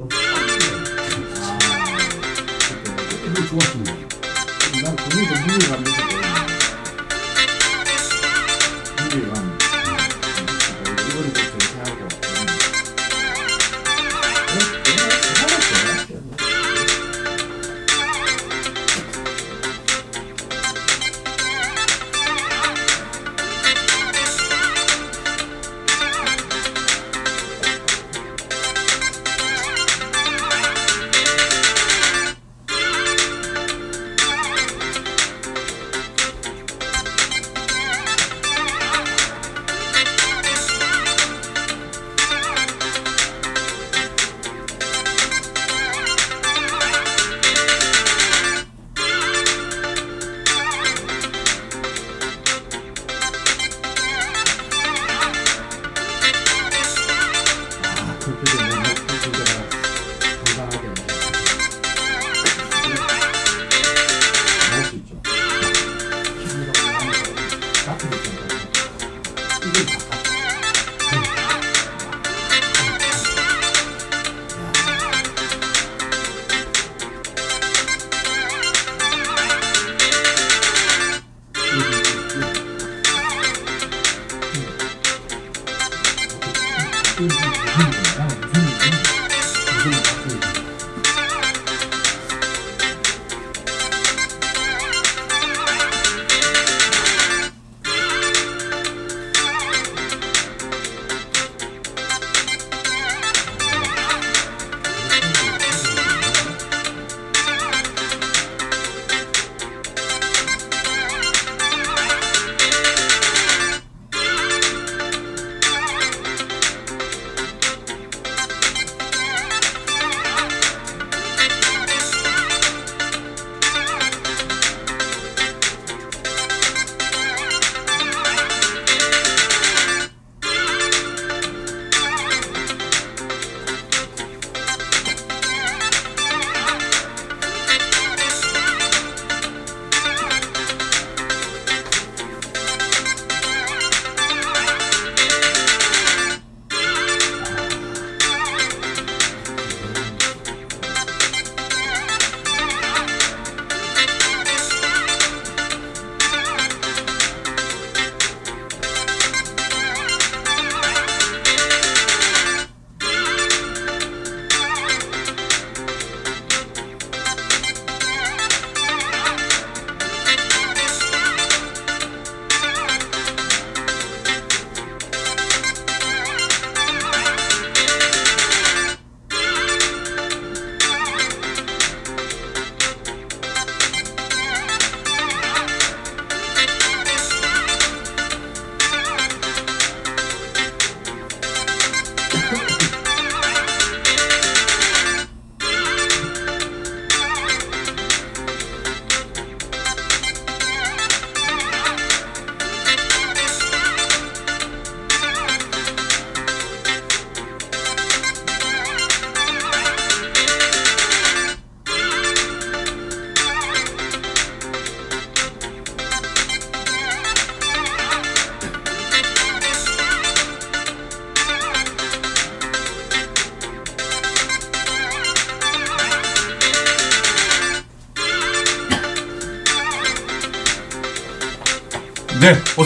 이거 좋았습니다. 난 무게가 안 돼서 무게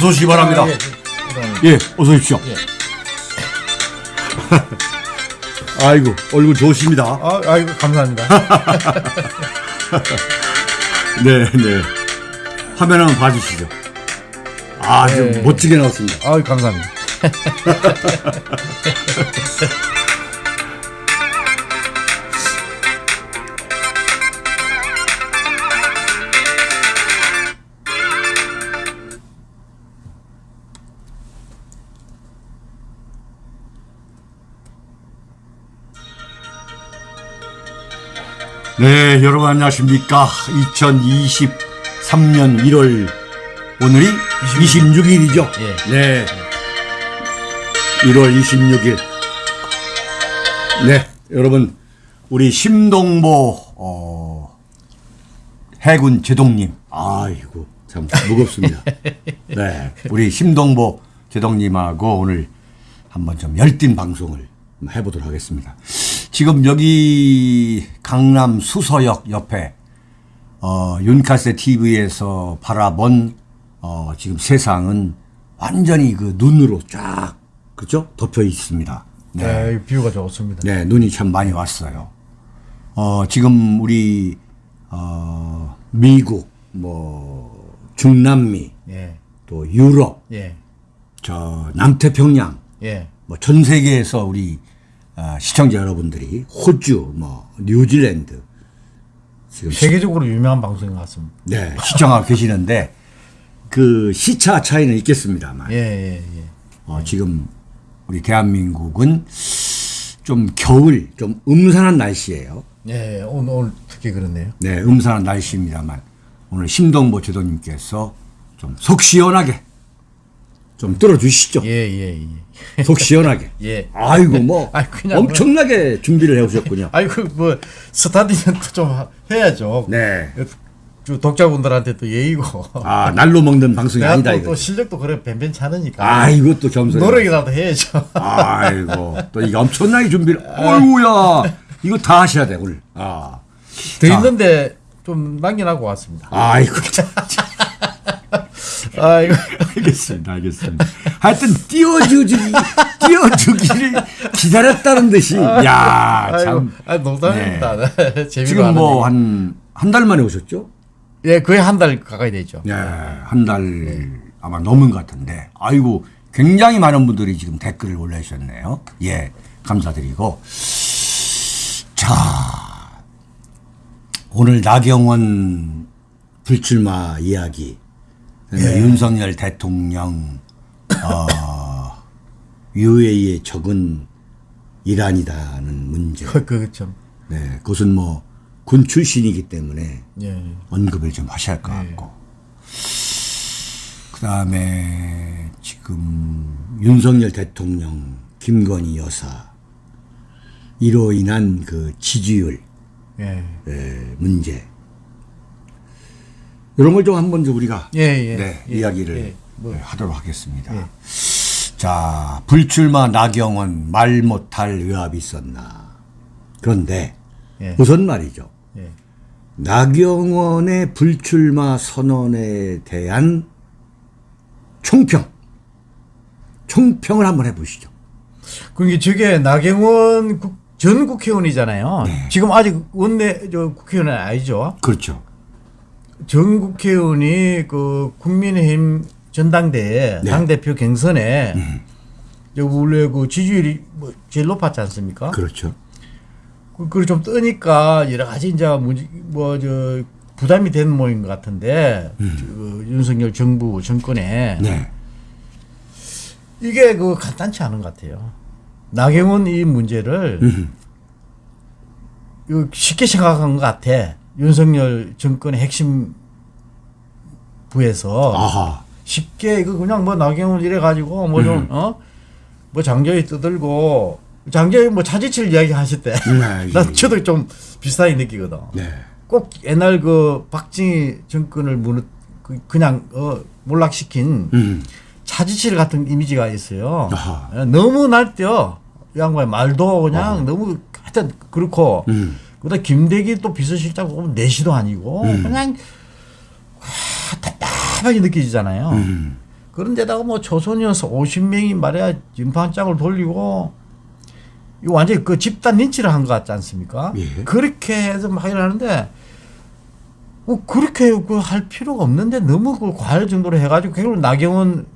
어서 오시기 바랍니다. 예, 예, 어서 오십시오. 예. 아이고, 얼굴 좋으십니다. 아, 아이고 감사합니다. 네, 네. 화면 한번 봐주시죠. 아주 네. 멋지게 나왔습니다. 아, 감사합니다. 네, 여러분 안녕하십니까. 2023년 1월, 오늘이 26일 이죠. 예. 네. 1월 26일. 네, 여러분, 우리 심동보, 어, 해군 제동님. 아이고, 참 무겁습니다. 네, 우리 심동보 제동님하고 오늘 한번 좀 열띤 방송을 해보도록 하겠습니다. 지금 여기 강남 수서역 옆에 어, 윤카세 TV에서 바라본 어, 지금 세상은 완전히 그 눈으로 쫙 그죠 덮여 있습니다. 네. 네, 뷰가 좋습니다. 네, 눈이 참 많이 왔어요. 어, 지금 우리 어, 미국, 뭐 중남미, 예, 또 유럽, 예, 저 남태평양, 예. 뭐전 세계에서 우리 어, 시청자 여러분들이 호주, 뭐 뉴질랜드 지금 시, 세계적으로 유명한 방송인 것 같습니다. 네, 시청하고 계시는데 그 시차 차이는 있겠습니다만 예, 예, 예. 어, 지금 우리 대한민국은 좀 겨울, 좀 음산한 날씨예요. 예, 오늘, 오늘 특히 그렇네요. 네, 음산한 날씨입니다만 오늘 심동보 제도님께서 좀 속 시원하게 좀 들어주시죠. 예, 예, 예. 속 시원하게. 예. 아이고 뭐 그냥 엄청나게 준비를 해오셨군요. 아이고, 뭐, 스타디는 좀 해야죠. 네. 저 독자분들한테 또 예의고. 아 날로 먹는 방송이 아니다 또, 이거. 또 실력도 그래 뱀뱀찮으니까. 아 이것도 겸손해. 노력이라도 해야죠. 아이고 또 이게 엄청나게 준비를. 어이구야 이거 다 하셔야 돼 오늘. 아. 더 자. 있는데 좀 남겨놓고 왔습니다. 아이고. 아이고. 알겠습니다, 알겠습니다. 하여튼 띄워주기, 띄워주기를 기다렸다는 듯이, 야, 아이고, 참. 아, 농담입니다. 재미로 지금 뭐. 한, 한 달 만에 오셨죠? 예, 거의 한 달 가까이 되죠. 예, 한달 아마 넘은 것 같은데, 아이고, 굉장히 많은 분들이 지금 댓글을 올려주셨네요. 예, 감사드리고. 자, 오늘 나경원 불출마 이야기, 그다음에 윤석열 대통령, 어, UAE에 적은 이란이다는 문제. 그, 그, 참. 네, 그것은 뭐 군 출신이기 때문에 예. 언급을 좀 하셔야 할 것 같고. 그 다음에 지금 윤석열 대통령, 김건희 여사, 이로 인한 그 지지율 예. 에, 문제. 이런 걸 좀 한번 좀 우리가 예, 예. 네, 예, 이야기를 예. 뭐. 네, 하도록 하겠습니다. 자, 불출마 나경원 말 못할 의압이 있었나. 그런데 예. 우선 말이죠. 예. 나경원의 불출마 선언에 대한 총평. 총평을 한번 해보시죠. 그게 저게 나경원 국, 전 국회의원이잖아요. 네. 지금 아직 원내 저 국회의원은 아니죠. 그렇죠. 전 국회의원이 그 국민의힘 전당대회 네. 당대표 경선에 저 원래 그 지지율이 뭐 제일 높았지 않습니까? 그렇죠. 그, 그걸 좀 뜨니까 여러 가지 이제 뭐저 부담이 되는 모인 것 같은데 그 윤석열 정부 정권에 네. 이게 그 간단치 않은 것 같아요. 나경원 이 문제를 음. 쉽게 생각한 것 같아. 윤석열 정권의 핵심 부에서 아하. 쉽게 이거 그냥 뭐 나경원 이래 가지고 뭐 음. 좀 어? 뭐 장저희 떠들고 장저희 뭐 차지칠 이야기 하실 때. 네, 예, 나 예. 저도 좀 비슷하게 느끼거든. 네. 꼭 옛날 그 박정희 정권을 무너 그 그냥 어 몰락시킨 음. 차지칠 같은 이미지가 있어요. 아하. 예, 너무 날뛰어. 이 양반의 말도 그냥 너무 하여튼 그렇고 음. 그다음 김대기 또 비서실장 보면 내시도 아니고 음. 그냥 와, 답답하게 느껴지잖아요. 음. 그런데다가 뭐 조선이어서 50명이 말이야 진판장을 돌리고 이거 완전히 그 집단 린치를 한 것 같지 않습니까? 예. 그렇게 해서 막 이러는데 뭐 그렇게 그할 필요가 없는데 너무 그 과할 정도로 해가지고 결국 나경원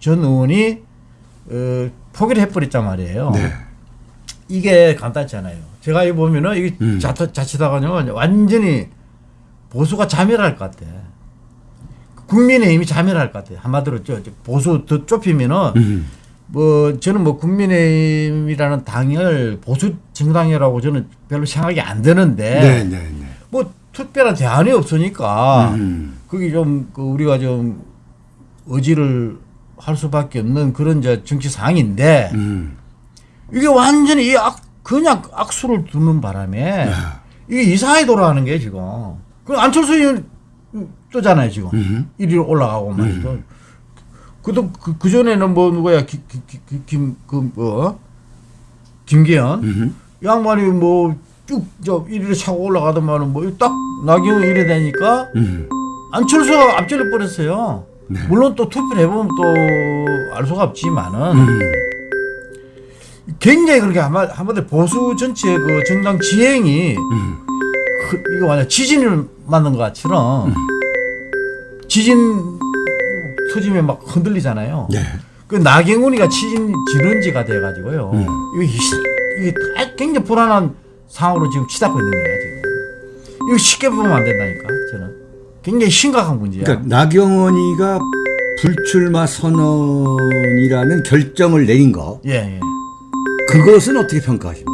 전 의원이 어, 포기를 해버렸단 말이에요. 네. 이게 간단치 않아요. 제가 이 보면은 이게 음. 자, 자칫하가요 완전히 보수가 자멸할 것 같아. 국민의힘이 자멸할 것 같아. 한마디로 저, 저 보수 더 좁히면은 음. 뭐 저는 뭐 국민의힘이라는 당을 보수 정당이라고 저는 별로 생각이 안 드는데 네, 네, 네. 뭐 특별한 대안이 없으니까 음. 그게 좀 그 우리가 좀 의지를 할 수밖에 없는 그런 저 정치 상황인데 음. 이게 완전히 이 악, 그냥 악수를 두는 바람에 야. 이게 이상하게 돌아가는 게 지금. 그 안철수 의원 뜨잖아요 지금. 음. 1위로 올라가고 말이죠. 그도 그, 그 전에는 뭐 누구야 김그 뭐 김계연 음. 양반이 뭐 뭐쭉저 이리로 차고 올라가더만은 뭐 딱 나경원 이래 되니까 음. 안철수가 앞질러 버렸어요. 네. 물론 또 투표를 해보면 또 알 수가 없지만은 음. 굉장히 그렇게 한마- 한마디로 보수 전체의 그 정당 지행이 음. 그- 이거 완전 지진을 맞는 것처럼 음. 지진 터지면 막 흔들리잖아요. 네. 그 나경원이가 지진 지른지가 돼가지고요. 음. 이게, 희- 이게 다 굉장히 불안한 상황으로 지금 치닫고 있는 거예요. 지금. 이거 쉽게 보면 안 된다니까 저는 굉장히 심각한 문제야. 그러니까 나경원이가 불출마 선언이라는 결정을 내린 거 예, 예. 그것은 어떻게 평가하십니까?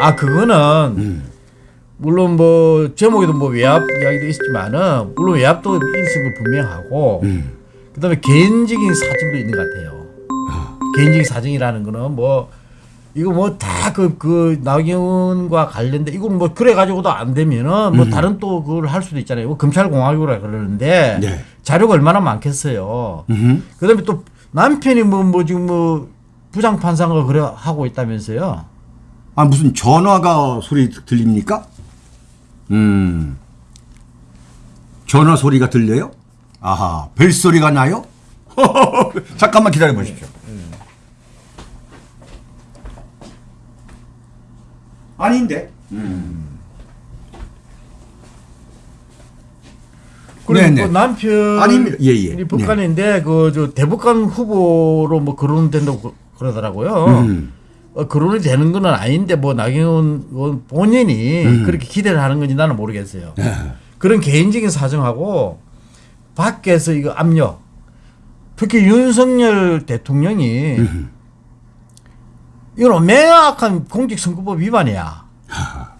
아 그거는 음. 물론 뭐 제목에도 뭐 외압 이야기도 있지만은 물론 외압도 있을 거 분명하고 음. 그다음에 개인적인 사정도 있는 것 같아요. 아. 개인적인 사정이라는 거는 뭐 이거 뭐 다 그 그 나경원과 관련된 이건 뭐 그래 가지고도 안 되면은 뭐 다른 또 그걸 할 수도 있잖아요. 뭐 검찰 공화국이라 그러는데 네. 자료가 얼마나 많겠어요. 음. 그다음에 또 남편이 뭐뭐 지금 뭐 부장 판사가 그래 하고 있다면서요. 아 무슨 전화가 소리 들립니까? 음. 전화 소리가 들려요? 아하, 벨 소리가 나요? 잠깐만 기다려 보십시오. 아닌데. 그리고 네네. 그 남편 아닙니다. 예, 예. 이 북한인데 그저 대북한 후보로 뭐 거론된다고 그- 그러더라고요. 음. 어, 거론이 되는 건 아닌데 뭐 나경원 본인이 음. 그렇게 기대를 하는 건지 나는 모르겠어요. 네. 그런 개인적인 사정하고 밖에서 이거 압력 특히 윤석열 대통령이 음. 이건 명확한 공직선거법 위반이야.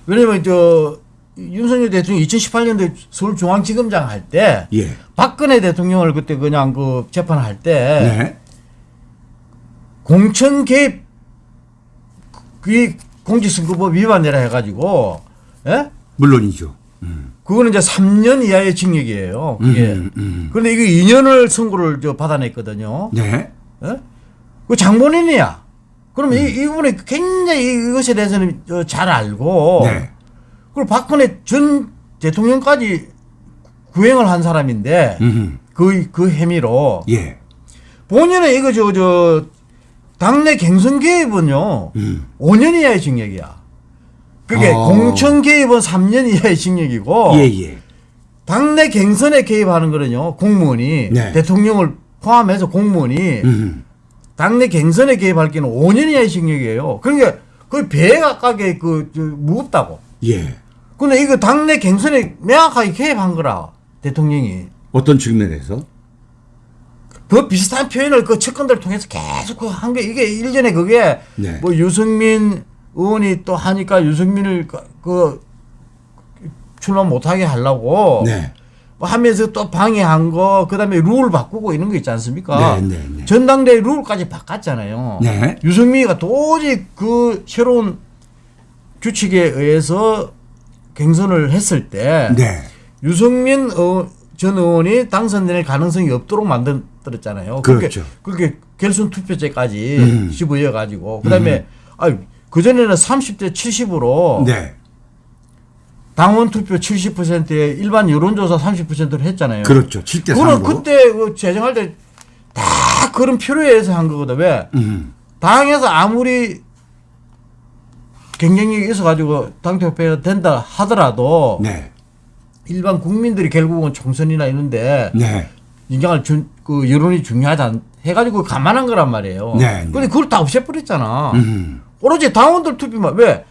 왜냐면 저 윤석열 대통령이 2018년도에 서울중앙지검장 할때 예. 박근혜 대통령을 그때 그냥 그 재판할 때 네. 공천 개입 그게 공직선거법 위반이라 해가지고 예? 물론이죠. 그거는 이제 3년 이하의 징역이에요. 그게. 음, 음. 그런데 이게 2년을 선고를 저 받아냈거든요. 네. 예? 그 장본인이야. 그러면 음. 이, 이분이 굉장히 이것에 대해서는 어, 잘 알고 네. 그리고 박근혜 전 대통령까지 구행을 한 사람인데 음. 그, 그 혐의로 예. 본인은 이거 저, 저, 당내 갱선 개입은요, 음. 5년 이하의 징역이야. 그게 어. 공천 개입은 3년 이하의 징역이고, 예, 예. 당내 갱선에 개입하는 거는요, 공무원이, 네. 대통령을 포함해서 공무원이, 음. 당내 갱선에 개입할 경우는 5년 이하의 징역이에요. 그러니까 거의 배에 가깝게 그, 저, 무겁다고. 예. 근데 이거 당내 갱선에 명확하게 개입한 거라, 대통령이. 어떤 측면에서? 그 비슷한 표현을 그 측근들 통해서 계속 그한게 이게 일전에 그게 네. 뭐 유승민 의원이 또 하니까 유승민을 그, 그 출마 못하게 하려고 네. 뭐 하면서 또 방해한 거 그다음에 룰 바꾸고 이런 거 있지 않습니까? 네, 네, 네. 전당대회 룰까지 바꿨잖아요. 네. 유승민이가 도저히 그 새로운 규칙에 의해서 경선을 했을 때 네. 유승민 어, 전 의원이 당선될 가능성이 없도록 만 들었잖아요. 그렇죠. 그렇게, 그렇게 결선 투표제까지 음. 집어이어 가지고 그다음에 아유 그 전에는 30대 70으로 네. 당원 투표 70%에 일반 여론조사 30%를 했잖아요. 그렇죠. 7대 그거는 3으로. 그때 그 제정할 때 다 그런 필요에 의해서 한 거거든. 왜? 음. 당에서 아무리 경쟁력이 있어가지고 당대표가 된다 하더라도 네. 일반 국민들이 결국은 총선이나 이런데 네. 인정할 준, 그 여론이 중요하다 해가지고 감안한 거란 말이에요. 네, 네. 근데 그걸 다 없애버렸잖아. 음. 오로지 당원들 투표만 왜?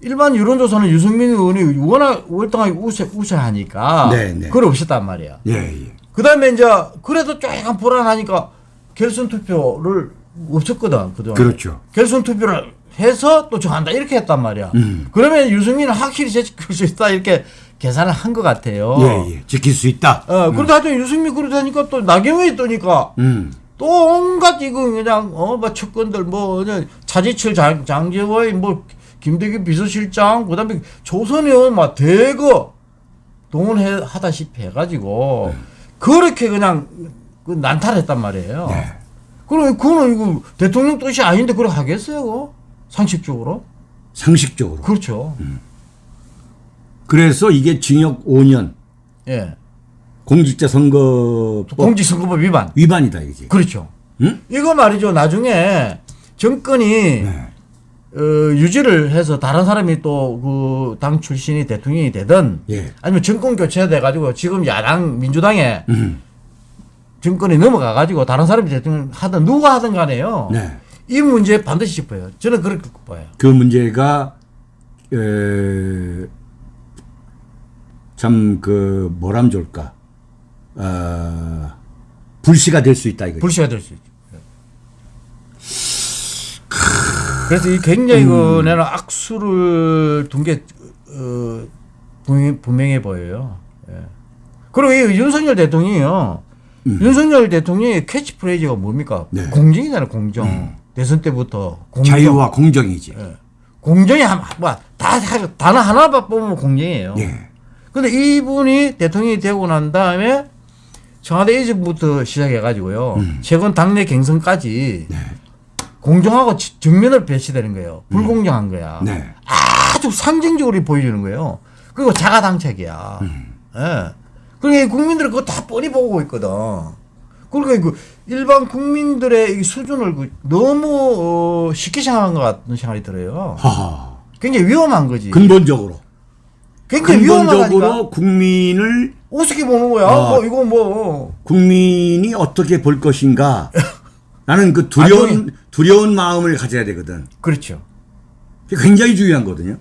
일반 여론조사는 유승민 의원이 워낙 월등하게 우세, 우세하니까 네, 네. 그걸 없앴단 말이야. 예, 예. 그 다음에 이제 그래도 조금 불안하니까 결선 투표를 없었거든 그동안. 그렇죠. 결선 투표를 해서 또 정한다 이렇게 했단 말이야. 음. 그러면 유승민은 확실히 제칠 수 있다 이렇게 계산을 한 것 같아요. 예, 예. 지킬 수 있다. 어, 그런데 하여튼 유승민 그러다니까 또 나경원이 떠니까 음. 또 온갖 이거 그냥 어뭐 측근들 뭐 차지철 장, 장재호의 뭐 김대기 비서실장 그다음에 조선 의원 막 대거 동원해 하다시피 해가지고 그렇게 그냥 그 난탈했단 말이에요. 네. 그럼 그거는 이거 대통령 뜻이 아닌데 그걸 하겠어요? 그거? 상식적으로? 상식적으로. 그렇죠. 그래서 이게 징역 5년 예. 공직자 선거법 공직선거법 위반. 위반이다 이게. 그렇죠. 응? 이거 말이죠. 나중에 정권이 네. 어, 유지를 해서 다른 사람이 또 그 당 출신이 대통령이 되든 예. 아니면 정권 교체돼 가지고 지금 야당 민주당에 음. 정권이 넘어가 가지고 다른 사람이 대통령 하든 누가 하든 간에요. 네. 이 문제 반드시 짚어요. 저는 그렇게 봐요. 그 문제가 참 그 뭐람 좋을까? 어, 불씨가 될 수 있다 이거죠. 불씨가 될 수 있죠. 그래서 이 굉장히 음. 그 내는 악수를 둔게 어, 분명- 분명해 보여요. 예. 그리고 이 윤석열 대통령이요. 윤석열 대통령의 캐치프레이즈가 뭡니까? 음. 네. 공정이잖아요, 공정. 대선 때부터 공정. 자유와 공정이지. 예. 공정이 한, 뭐, 다, 다- 단어 하나만 뽑으면 공정이에요. 예. 근데 이분이 대통령이 되고 난 다음에 청와대 이전부터 시작해가지고요. 음. 최근 당내 경선까지 네. 공정하고 지- 정면을 배치되는 거예요. 불공정한 거야. 네. 아주 상징적으로 보여주는 거예요. 그리고 자가당착이야. 음. 예. 그러니까 국민들은 그거 다 뻔히 보고 있거든. 그러니까 그 일반 국민들의 이 수준을 그 너무 어, 쉽게 생각한 것 같은 생각이 들어요. 하하. 굉장히 위험한 거지. 근본적으로. 굉장히 위험하다니까. 근본적으로 국민을 어떻게 보는 거야? 아. 뭐 이거 뭐 국민이 어떻게 볼 것인가. 나는 그 아, 두려운 두려운 마음을 가져야 되거든. 그렇죠. 굉장히 중요한 거거든요.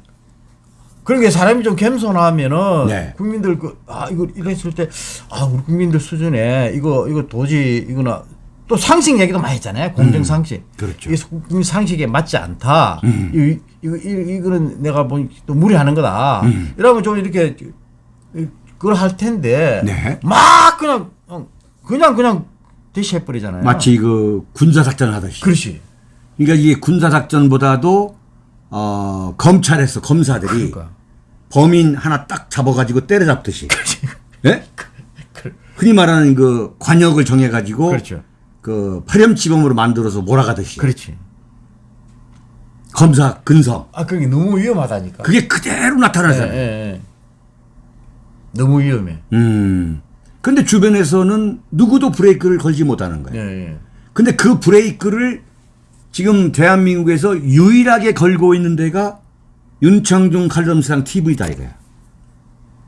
그러니까 사람이 좀 겸손하면은 네. 국민들 그 아 이거 이랬을 때 아 우리 국민들 수준에 이거 이거 도저히 이거나 또 상식 얘기도 많이 했잖아요. 공정 상식. 그렇죠. 이게 국민 상식에 맞지 않다. 음. 이, 이거 이, 이거는 내가 보니 또 무리하는 거다. 음. 이러면 좀 이렇게 그걸 할 텐데 네. 막 그냥 어, 그냥 그냥 대시해 버리잖아요. 마치 그 군사 작전 하듯이. 그렇지. 그러니까 이게 군사 작전보다도 어, 검찰에서 검사들이 그러니까. 범인 하나 딱 잡아가지고 때려잡듯이. 예? 흔히 말하는 그 관역을 정해가지고 그렇죠. 그 파렴치범으로 만들어서 몰아가듯이. 그렇지. 검사 근성. 아 그게 너무 위험하다니까. 그게 그대로 예, 나타나잖아요. 예, 예. 너무 위험해. 음. 근데 주변에서는 누구도 브레이크를 걸지 못하는 거예요. 예, 예. 근데 그 브레이크를 지금 대한민국에서 유일하게 걸고 있는 데가 윤창중 칼럼스랑 TV다 이거야.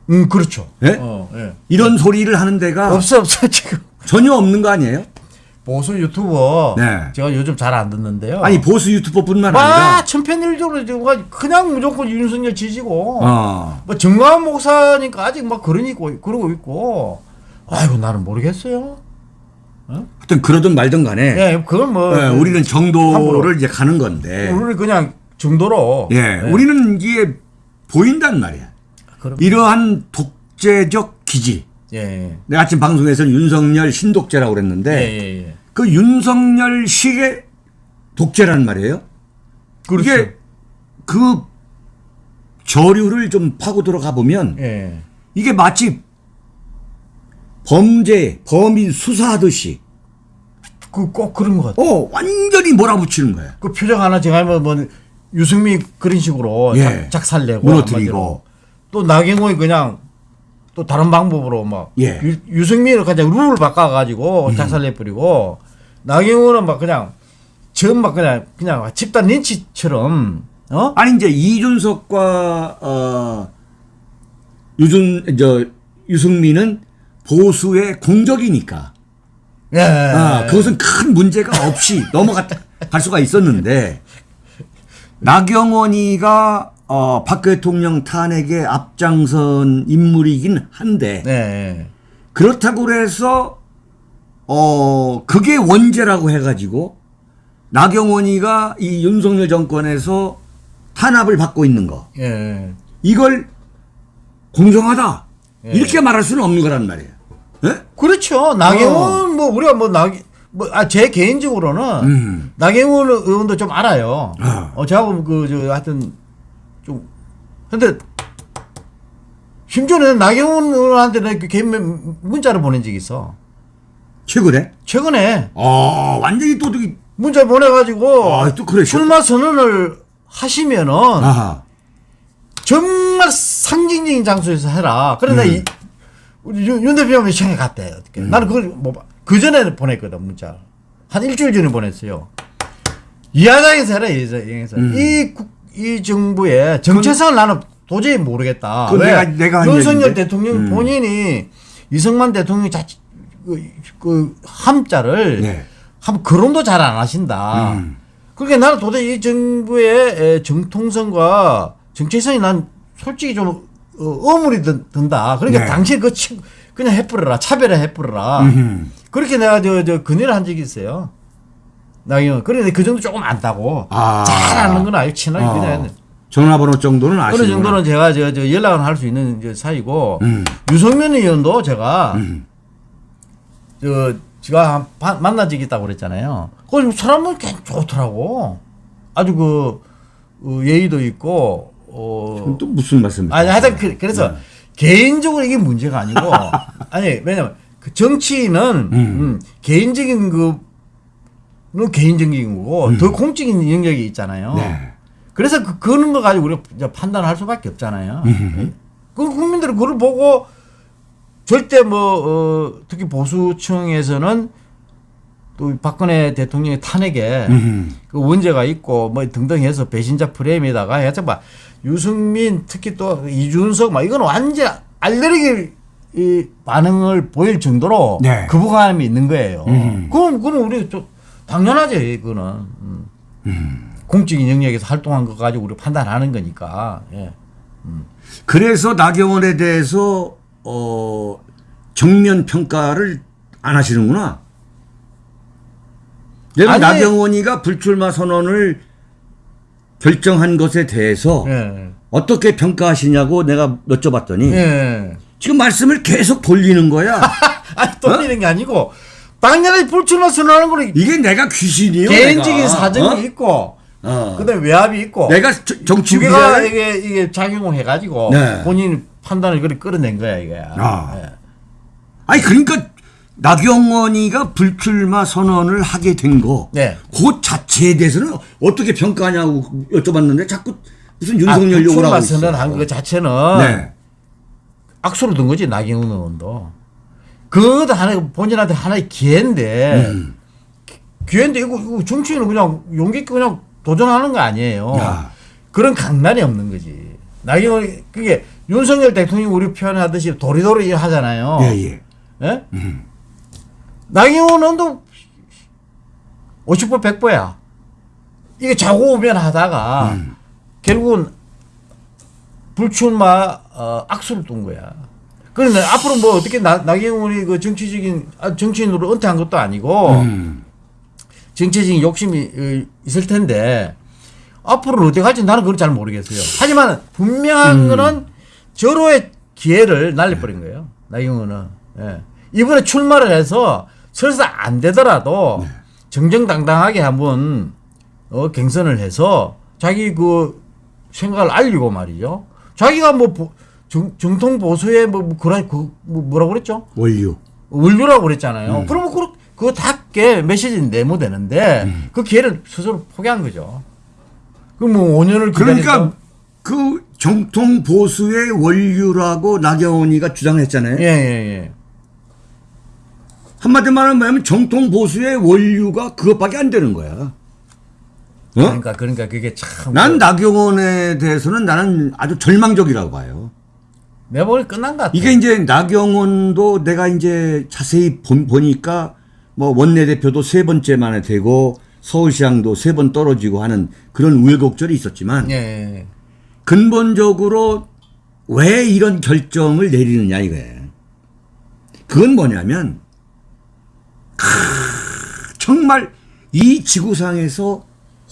음, 그렇죠. 예? 어, 예. 이런 소리를 하는 데가 없어, 없어, 지금. 전혀 없는 거 아니에요? 보수 유튜버. 네. 제가 요즘 잘 안 듣는데요. 아니 보수 유튜버뿐만 와, 아니라 천편일적으로 지금 그냥 무조건 윤석열 지지고. 어, 뭐 정광훈 목사니까 아직 막 그러니고, 그러고 있고. 아이고, 나는 모르겠어요. 하여튼 그러든 말든 간에 예, 그건 뭐. 예, 우리는 정도를. 이제 가는 건데 우리는 그냥 정도로. 예, 우리는 이게 보인단 말이야. 그럼. 이러한 독재적 기질. 예, 내가 아침 방송에서는 윤석열 신독재라고 예. 그랬는데 예, 예, 예. 그 윤석열식의 독재란 말이에요. 그렇죠. 이게 그 저류를 좀 파고 들어가 보면 예. 이게 마치 범죄, 범인 수사하듯이 그 꼭 그런 것 같아. 어 완전히 몰아붙이는 거야. 그 표정 하나 제가 하면 뭐 유승민 그런 식으로 예. 작, 작살내고 무너뜨리고. 또 나경원이 그냥 또 다른 방법으로 막 예. 음. 유, 유승민을 그냥 룰을 바꿔가지고 작살내 버리고 나경원은 막 그냥 전막 그냥 그냥 집단 린치처럼 어 아니 이제 이준석과 어 유준 저 유승민은 보수의 공적이니까 예. 아, 그것은 큰 문제가 없이 넘어갈 수가 있었는데 나경원이가 어, 박 대통령 탄핵에 앞장선 인물이긴 한데 네. 그렇다고 해서 어 그게 원죄라고 해가지고 나경원이가 이 윤석열 정권에서 탄압을 받고 있는 거 예. 이걸 공정하다 예. 이렇게 말할 수는 없는 거란 말이에요. 예? 그렇죠. 나경원 뭐 우리가 뭐 나 뭐아제 개인적으로는 음. 나경원 의원도 좀 알아요. 아. 어, 저하고 그저 하여튼 좀 근데 심지어는 나경원 의원한테 내가 그 개인 문- 문자를 보낸 적이 있어. 최근에 최근에 어 완전히 또 되게 문자 보내가지고 아, 또 그래. 출마 선언을 하시면은 아하. 정말 상징적인 장소에서 해라. 그러나 음. 이, 우리 윤, 윤 대표가 시청에 갔대. 어떻게. 나는 그걸 뭐, 그 전에 보냈거든, 문자. 한 일주일 전에 보냈어요. 이하장에서 해라, 이하장에서. 음. 이, 국- 이 정부의 정체성을 나는 도저히 모르겠다. 왜? 내가- 내가 한 윤석열 얘기인데? 대통령 음. 본인이 이승만 대통령 자체, 그, 그 함자를 네. 한 거론도 잘 안 하신다. 음. 그러니까 나는 도대체 이 정부의 에, 정통성과 정체성이 난 솔직히 좀 어, 어물이 든, 든다. 그러니까 네. 당신 그 치, 그냥 해뿌려라. 차별해 해뿌려라. 음흠. 그렇게 내가 저, 저 건의를 한 적이 있어요. 나경원. 그런데 그 정도 조금 안다고. 아. 잘 아는 건 아니고 친하게 어. 그냥. 전화번호 정도는 아시는 어느 정도는 제가 저, 저 연락을 할 수 있는 사이고 음. 유성민 의원도 제가 음. 저 제가 한 바- 만난 적이 있다고 그랬잖아요. 그 사람은 꽤 좋더라고. 아주 그 어, 예의도 있고 어 또 무슨 말씀이세요? 아니 하여튼 그, 그래서 네. 개인적으로 이게 문제가 아니고 아니 왜냐면 그 정치인은 음, 개인적인 그 는 개인적인 거고 더 공적인 영역이 있잖아요. 음. 네. 그래서 그, 그런 거 가지고 우리가 이제 판단할 수밖에 없잖아요. 그 국민들은 그걸 보고 절대 뭐 어, 특히 보수층에서는 또 박근혜 대통령의 탄핵에 음. 그 원죄가 있고 뭐 등등 해서 배신자 프레임에다가 해서 막 유승민 특히 또 이준석 막 이건 완전 알레르기 이 반응을 보일 정도로 네. 거부감이 있는 거예요. 음. 그럼 그럼 우리 좀 당연하죠, 그거는. 음. 공적인 영역에서 활동한 거 가지고 우리 판단하는 거니까. 예. 그래서 나경원에 대해서 어 정면 평가를 안 하시는구나. 내가 나경원이가 불출마 선언을 결정한 것에 대해서 예. 어떻게 평가하시냐고 내가 여쭤봤더니 예. 지금 말씀을 계속 돌리는 거야. 아니 돌리는 게 아니고 당연히 불출마 선언하는 거는 이게 내가 귀신이요. 개인적인 내가. 사정이 어? 있고 어. 그다음에 외압이 있고 내가 저- 정치 두 개가 이게 이게 작용을 해가지고 네. 본인 판단을 그렇게 끌어낸 거야 이게. 아. 예. 아니 그러니까 나경원이가 불출마 선언을 하게 된 거. 네. 그 자체에 대해서는 어떻게 평가하냐고 여쭤봤는데 자꾸 무슨 아, 윤석열 욕을 불출마 하고 있어. 선언한 그 자체는 네. 악수를 둔 거지 나경원 의원도. 그것도 하나 본인한테 하나의 기회인데 음. 기회인데 이거, 이거 정치인은 그냥 용기 있게 그냥 도전하는 거 아니에요. 야. 그런 강단이 없는 거지. 나경원 그게 윤석열 대통령이 우리 표현하듯이 도리도리 하잖아요. 예, 예. 예? 나경원 의원도 50보 100보야. 이게 자고 오면 하다가 음. 결국은 불출마 어, 악수를 둔 거야. 그런데 앞으로 뭐 어떻게 나, 나경원이 그 정치적인 아, 정치인으로 은퇴한 것도 아니고 음. 정치적인 욕심이 어, 있을 텐데 앞으로 어떻게 할지 나는 그걸 잘 모르겠어요. 하지만 분명한 음. 거는 절호의 기회를 날려버린 거예요. 나경원은. 예. 이번에 출마를 해서 설사 안 되더라도 네. 정정당당하게 한번 어, 경선을 해서 자기 그 생각을 알리고 말이죠. 자기가 뭐 보- 정, 정통 보수의 뭐, 뭐 그런 그, 뭐 뭐라고 그랬죠? 원료. 원류라고 음. 그랬잖아요. 그러면 그, 그거 닿게 메시지 내모되는데 음. 그 기회를 스스로 포기한 거죠. 그뭐 5년을 기다렸다. 그러니까 그 정통 보수의 원류라고 나경원이가 주장했잖아요. 예, 예, 예. 한마디로 말하면 정통 보수의 원류가 그것밖에 안 되는 거야. 어? 그러니까 그러니까 그게 참난 그- 나경원에 대해서는 나는 아주 절망적이라고 봐요. 내 머리 끝난 것 같아. 이게 이제 나경원도 내가 이제 자세히 본, 보니까 뭐 원내대표도 세 번째 만에 되고 서울시장도 세 번 떨어지고 하는 그런 우여곡절이 있었지만 예, 예. 근본적으로 왜 이런 결정을 내리느냐 이거예요. 그건 뭐냐면 크, 정말 이 지구상에서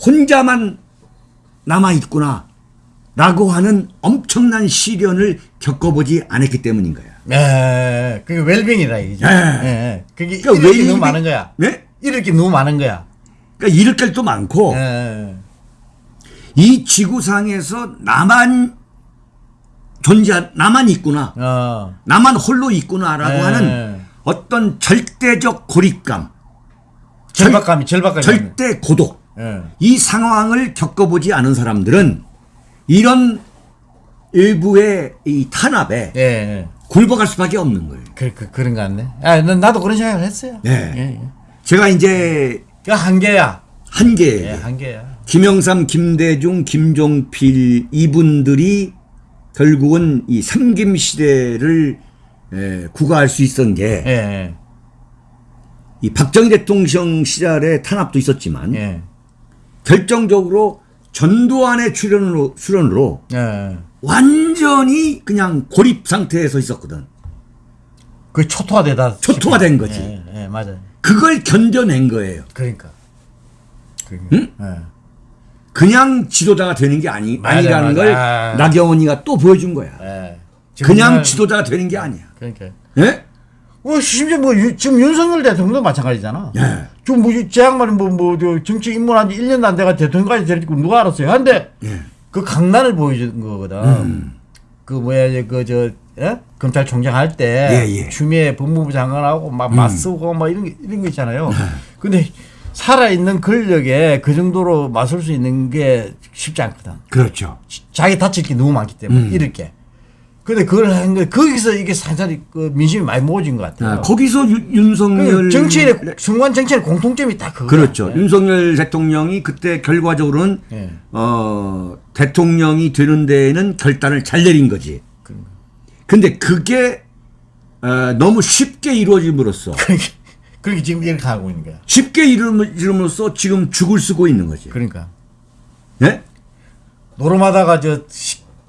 혼자만 남아 있구나 라고 하는 엄청난 시련을 겪어보지 않았기 때문인 거야. 예, 그게 웰빙이다 이게. 예. 예, 예. 그게 그러니까 웰빙이- 너무 많은 거야. 네? 잃을 게 너무 많은 거야. 그러니까 잃을 게또 많고 예. 이 지구상에서 나만 존재 나만 있구나 어. 나만 홀로 있구나라고 네. 하는 어떤 절대적 고립감 절박감이 절박감이. 절대 고독 예. 이 상황을 겪어보지 않은 사람들은 이런 일부의 이 탄압에 예. 예. 굴복할 수밖에 없는 거예요. 그, 그, 그런 거 같네. 아, 난- 나도 그런 생각을 했어요. 네. 예, 예. 제가 이제 그 한계야. 한계 예, 한계야. 김영삼, 김대중, 김종필 이분들이 결국은 이 삼김 시대를 에, 구가할 수 있었던 게 예, 예. 이 박정희 대통령 시절에 탄압도 있었지만 예. 결정적으로 전두환의 출연으로, 출연으로 예. 완전히 그냥 고립 상태에서 있었거든. 그 초토화되다. 초토화된 거지. 예, 예, 맞아요. 그걸 견뎌낸 거예요. 그러니까. 그러니까. 예. 그냥 지도자가 되는 게 아니, 맞아, 아니라는 맞아. 걸 아. 나경원이가 또 보여준 거야. 예. 그냥 정말- 지도자가 되는 게 아니야. 그러니까. 예? 뭐 심지어 뭐 유- 지금 윤석열 대통령도 마찬가지잖아. 예. 지금 뭐제 양반이 뭐뭐 정치 입문한 지 1년도 안 돼가 대통령까지 될줄 누가 알았어요. 근데 예. 그 강단을 보여준 거거든. 그 뭐야 그저 예? 검찰총장 할 때 예, 예. 추미애 법무부 장관하고 막 맞서고 막 이런 게 이런 거 있잖아요. 근데 살아 있는 권력에 그 정도로 맞설 수 있는 게 쉽지 않거든. 그렇죠. 자기 다칠 게 너무 많기 때문에 이럴 게. 근데 그걸 한 거, 거기서 이게 상당히 그 민심이 많이 모아진 것 같아요. 아, 거기서 유- 윤석열 그 정치인의 순간 정치인의 공통점이 딱 그거. 그렇죠. 윤석열 대통령이 그때 결과적으로는 예. 어, 대통령이 되는 데에는 결단을 잘 내린 거지. 그런가. 근데 그게 어, 너무 쉽게 이루어짐으로써 그렇게 지금 이렇게 하고 있는 거야. 쉽게 이루어짐으로써 지금 죽을 쓰고 있는 거지. 그러니까 예? 노름하다가 저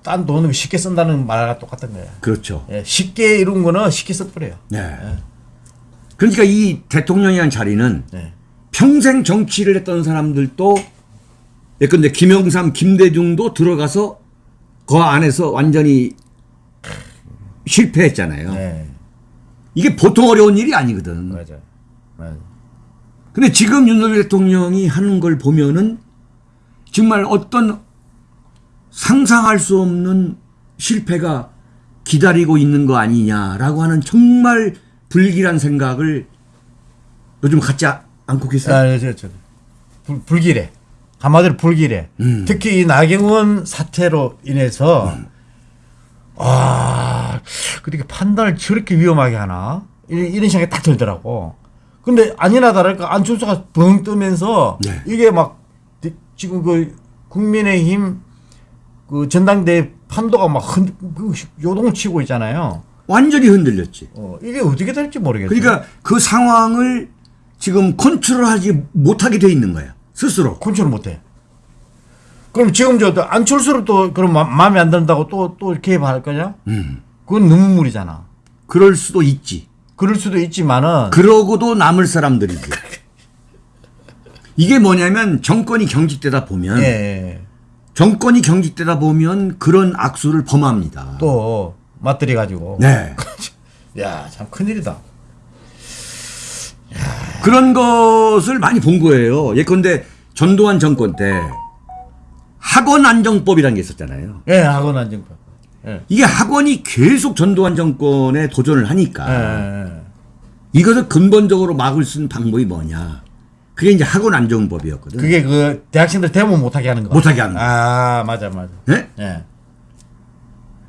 딴 돈을 쉽게 쓴다는 말과 똑같은 거야. 그렇죠. 예, 쉽게 이룬 거는 쉽게 써버려요. 네. 그러니까 이 대통령이라는 자리는 네. 평생 정치를 했던 사람들도 예컨대 김영삼, 김대중도 들어가서 그 안에서 완전히 실패했잖아요. 네. 이게 보통 어려운 일이 아니거든. 맞아. 근데 지금 윤석열 대통령이 하는 걸 보면은 정말 어떤 상상할 수 없는 실패가 기다리고 있는 거 아니냐라고 하는 정말 불길한 생각을 요즘 갖지 아- 않고 계세요. 아, 저, 저, 불, 불길해. 한마디로 불길해. 음. 특히 이 나경원 사태로 인해서 아, 그렇게 판단을 저렇게 위험하게 하나? 이런, 이런 생각이 딱 들더라고. 근데 아니나 다를까 안철수가 벙 뜨면서 네. 이게 막 디- 지금 그 국민의힘 그 전당대회 판도가 막 흔, 그 요동치고 있잖아요. 완전히 흔들렸지. 어, 이게 어떻게 될지 모르겠어요. 그러니까 그 상황을 지금 컨트롤하지 못하게 돼 있는 거야. 스스로. 컨트롤 못해. 그럼 지금 저 안철수를 또 그럼 마, 마음에 안 든다고 또또 이렇게 할 거냐? 음. 그건 무리잖아. 그럴 수도 있지. 그럴 수도 있지만은 그러고도 남을 사람들이지. 이게 뭐냐면 정권이 경직되다 보면 예, 예. 정권이 경직되다 보면 그런 악수를 범합니다. 또 맞들이 가지고. 네. 야, 참 큰일이다. 그런 것을 많이 본 거예요. 예컨대 전두환 정권 때 학원 안정법이라는 게 있었잖아요. 예, 학원 안정법. 예. 이게 학원이 계속 전두환 정권에 도전을 예, 하니까 예, 예. 이것을 근본적으로 막을 수 있는 방법이 뭐냐. 그게 이제 학원 안정법이었거든. 그게 그 대학생들 데모 못하게 하는 거. 못하게 하는 거. 아, 맞아, 맞아. 네? 예.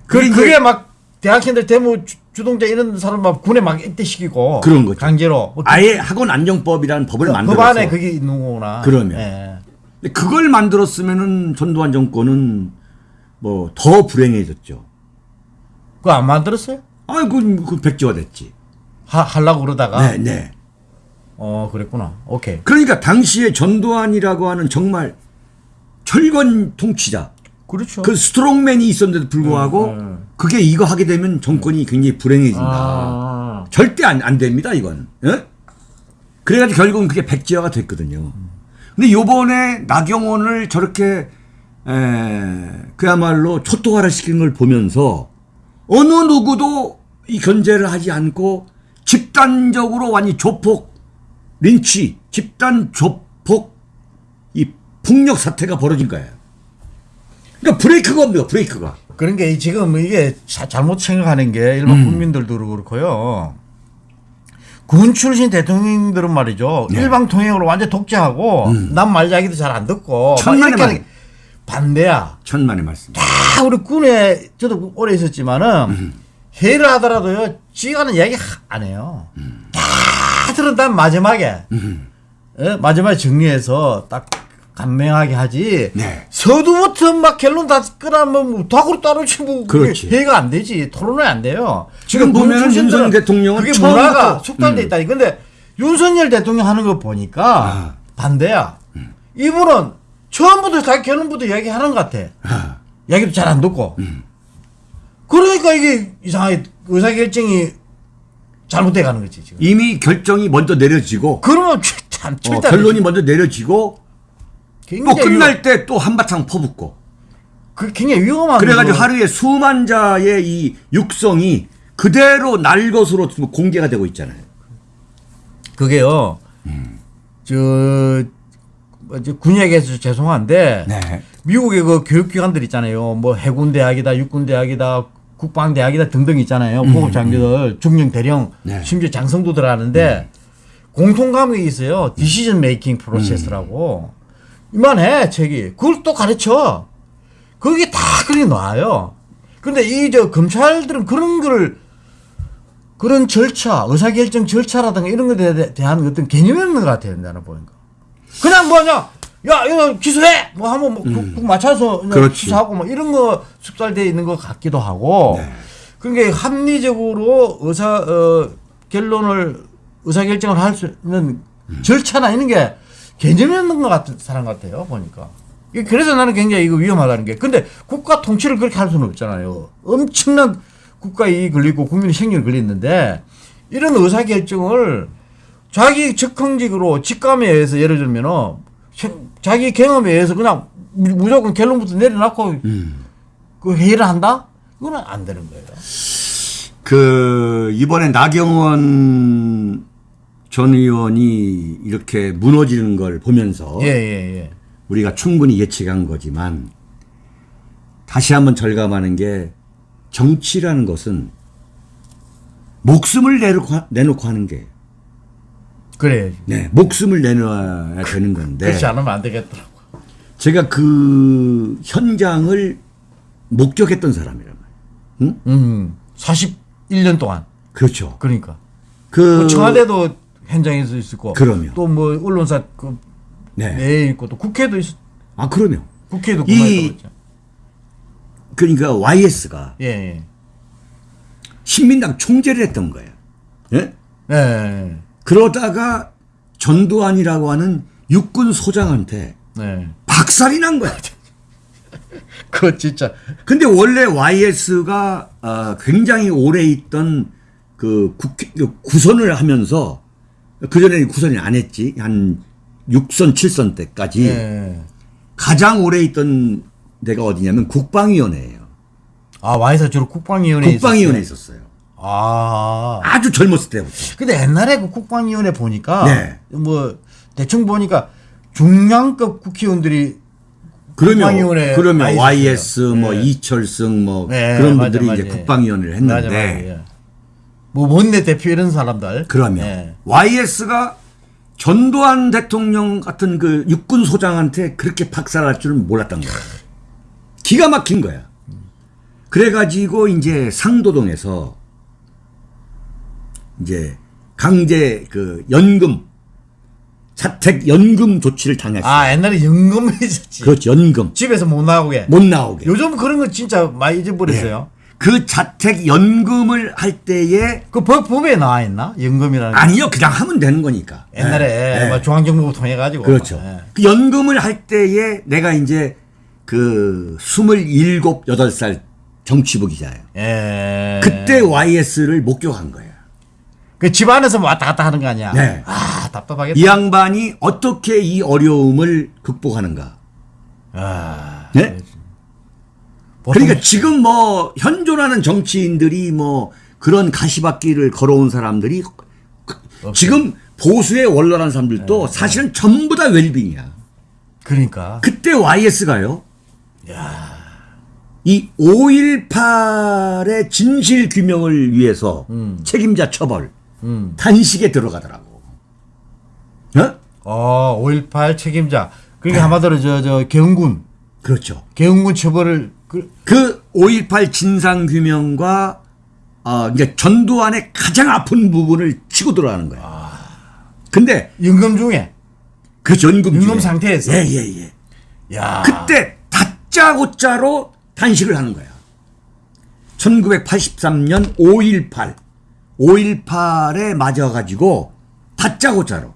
그게 그, 이제- 그게 막 대학생들 데모 주, 주동자 이런 사람 막 군에 막 입대시키고 그런 거죠. 강제로 뭐 아예 학원 안정법이라는 법을 그 만들어서 법 안에 그게 있는 거구나. 그러면. 예. 근데 그걸 만들었으면은 전두환 정권은 뭐 더 불행해졌죠. 그거 안 만들었어요? 아이고 그 백지화 됐지. 하, 하려고 그러다가. 네, 네. 어, 그랬구나. 오케이. 그러니까 당시에 전두환이라고 하는 정말 철권 통치자, 그렇죠. 그 스트롱맨이 있었는데도 불구하고 음, 음. 그게 이거 하게 되면 정권이 굉장히 불행해진다. 아, 절대 안, 안 됩니다, 이건. 예? 그래가지고 결국은 그게 백지화가 됐거든요. 근데 요번에 나경원을 저렇게, 에, 그야말로 초토화를 시키는 걸 보면서 어느 누구도 이 견제를 하지 않고 집단적으로 완전 조폭, 린치, 집단 조폭, 이 폭력 사태가 벌어진 거예요. 그러니까 브레이크가 없네요, 브레이크가. 그런 게 지금 이게 자- 잘못 생각하는 게 일반 국민들도 그렇고요. 군 출신 대통령들은 말이죠. 네. 일방 통행으로 완전 독재하고 남말 이야기도 잘 안 듣고 막 천만의 말. 반대야. 천만의 말씀. 다 우리 군에 저도 오래 있었지만은 회의를 하더라도요. 이야기 하- 안 해요. 다 들은 다음 마지막에 예? 마지막에 정리해서 딱 간명하게 하지. 네. 서두부터 막 결론 다 끌어면 뭐 다구로 따로치 뭐 그렇지. 회의가 안 되지. 토론이 안 돼요. 지금 출신들은 윤석열 대통령은 그게 문화가 음. 있다니. 근데 윤석열 대통령 하는 거 보니까 아. 반대야. 이분은 처음부터 자기 결론부터 이야기하는 것 같아. 아, 이야기도 잘 안 듣고. 음. 그러니까 이게 이상하게 의사결정이 잘못돼 가는 거지, 지금. 이미 결정이 먼저 내려지고 그러면 참, 어, 결론이. 먼저 내려지고 또 끝날 때 또 한바탕 퍼붓고 그 굉장히 위험한 그래가지고 거. 하루에 수만 자의 이 육성이 그대로 날 것으로 공개가 되고 있잖아요. 그게요. 저, 뭐지, 군 얘기해서 죄송한데 네. 미국의 그 교육기관들 있잖아요. 뭐 해군 대학이다, 육군 대학이다, 국방대학이다 등등 있잖아요. 고급 장교들, 중령, 대령, 네. 심지어 장성도 들어가는데 공통 과목이 있어요. 디시전 메이킹 프로세스라고. 이만해, 책이. 그걸 또 가르쳐. 거기에 다 그리 놔요. 근데 이 저 검찰들은 그런 거를 그런 절차, 의사결정 절차라든가 이런 것에 대- 대한 어떤 개념이 없는 것 같아요, 나는 보니까. 그냥 뭐냐, 야, 이거 기소해! 뭐 하면 뭐 국- 국 맞춰서. 수사하고 뭐 이런 거 숙달되어 있는 것 같기도 하고. 네. 그러니까 합리적으로 의사, 어, 결론을, 의사 결정을 할 수 있는 절차나 이런 게 개념이 없는 것 같은 사람 같아요, 보니까. 그래서 나는 굉장히 이거 위험하다는 게. 근데 국가 통치를 그렇게 할 수는 없잖아요. 엄청난 국가 이익이 걸리고 국민의 생명이 걸리는데 이런 의사 결정을 자기 적흥직으로 직감에 의해서 예를 들면은 생- 자기 경험에 의해서 그냥 무- 무조건 결론부터 내려놓고 그 회의를 한다? 그거는 안 되는 거예요. 그 이번에 나경원 전 의원이 이렇게 무너지는 걸 보면서 예, 예, 예. 우리가 충분히 예측한 거지만 다시 한번 절감하는 게 정치라는 것은 목숨을 내놓고, 하- 내놓고 하는 게 그래야지. 네, 목숨을 내놔야 되는 건데 그렇지 않으면 안 되겠더라고. 제가 그 현장을 목격했던 사람이란 말이에요. 응? 음, 41년 동안. 그렇죠. 그러니까. 그뭐 청와대도 현장에서 있었고. 그럼요. 또 뭐 언론사 그 네. 내에 있고 또 국회도 있, 아 그러면 국회도 이-. 그러니까 YS가 예, 예. 신민당 총재를 했던 거예요. 예? 예, 예. 그러다가 전두환이라고 하는 육군 소장한테 네. 박살이 난 거야. 그거 진짜. 근데 원래 YS가 아, 굉장히 오래 있던 그 국회 그 구선을 하면서 그 전에 구선이 안 했지 한 6선 7선 때까지 예. 가장 오래 있던 데가 어디냐면 국방위원회예요. 아, 와이사 주로 국방위원회에 국방위원회에 있었어요. 있었어요. 아. 아주 젊었을 때부터. 근데 옛날에 그 국방위원회 보니까 네. 뭐 대충 보니까 중량급 국회의원들이 그러면 국방위원회 그러면 YS. 뭐 네. 이철승 뭐 네, 그런 맞아, 분들이 이제 맞아. 국방위원회를 했는데 맞아, 맞아, 예. 뭐 원내 대표 이런 사람들. 그러면 예. YS가 전두환 대통령 같은 그 육군 소장한테 그렇게 박살날 줄은 몰랐던 거야. 기가 막힌 거야. 그래가지고 이제 상도동에서 이제 강제 그 연금 자택 연금 조치를 당했어. 요 아 옛날에 연금이 있었지. 그렇죠 연금 집에서 못 나오게. 못 나오게. 요즘 그런 거 진짜 많이 잊어버렸어요. 그 자택 연금을 할 때에 그 법, 법에 나와 있나? 연금이라는 게. 아니요 그냥 하면 되는 거니까. 옛날에 예, 예. 뭐 중앙정부 통해 가지고. 그렇죠. 그 연금을 할 때에 내가 이제 그 27, 8살 정치부 기자예요. 예. 그때 YS를 목격한 거예요. 그 집안에서 뭐 왔다 갔다 하는 거 아니야? 네. 아 답답하겠다. 이 양반이 어떻게 이 어려움을 극복하는가. 아, 네? 그러니까 지금 뭐 현존하는 정치인들이 뭐 그런 가시밭길을 걸어온 사람들이 그- 지금 보수에 원론한 사람들도 네. 사실은 전부 다 웰빙이야. 그러니까. 그때 YS가요. 이 5.18의 진실 규명을 위해서 음. 책임자 처벌 음. 단식에 들어가더라고. 어? 어, 5.18 책임자. 그러니까 한마디로 저, 저, 경군. 그렇죠. 경군 처벌을, 그, 그 5.18 진상규명과 어, 이제 전두환의 가장 아픈 부분을 치고 들어가는 거야. 근데 임금 중에. 그 전금 임금 중에 상태에서? 예, 예, 예. 야 그때 다짜고짜로 단식을 하는 거야. 1983년 5.18 5.18에 맞아가지고 다짜고짜로.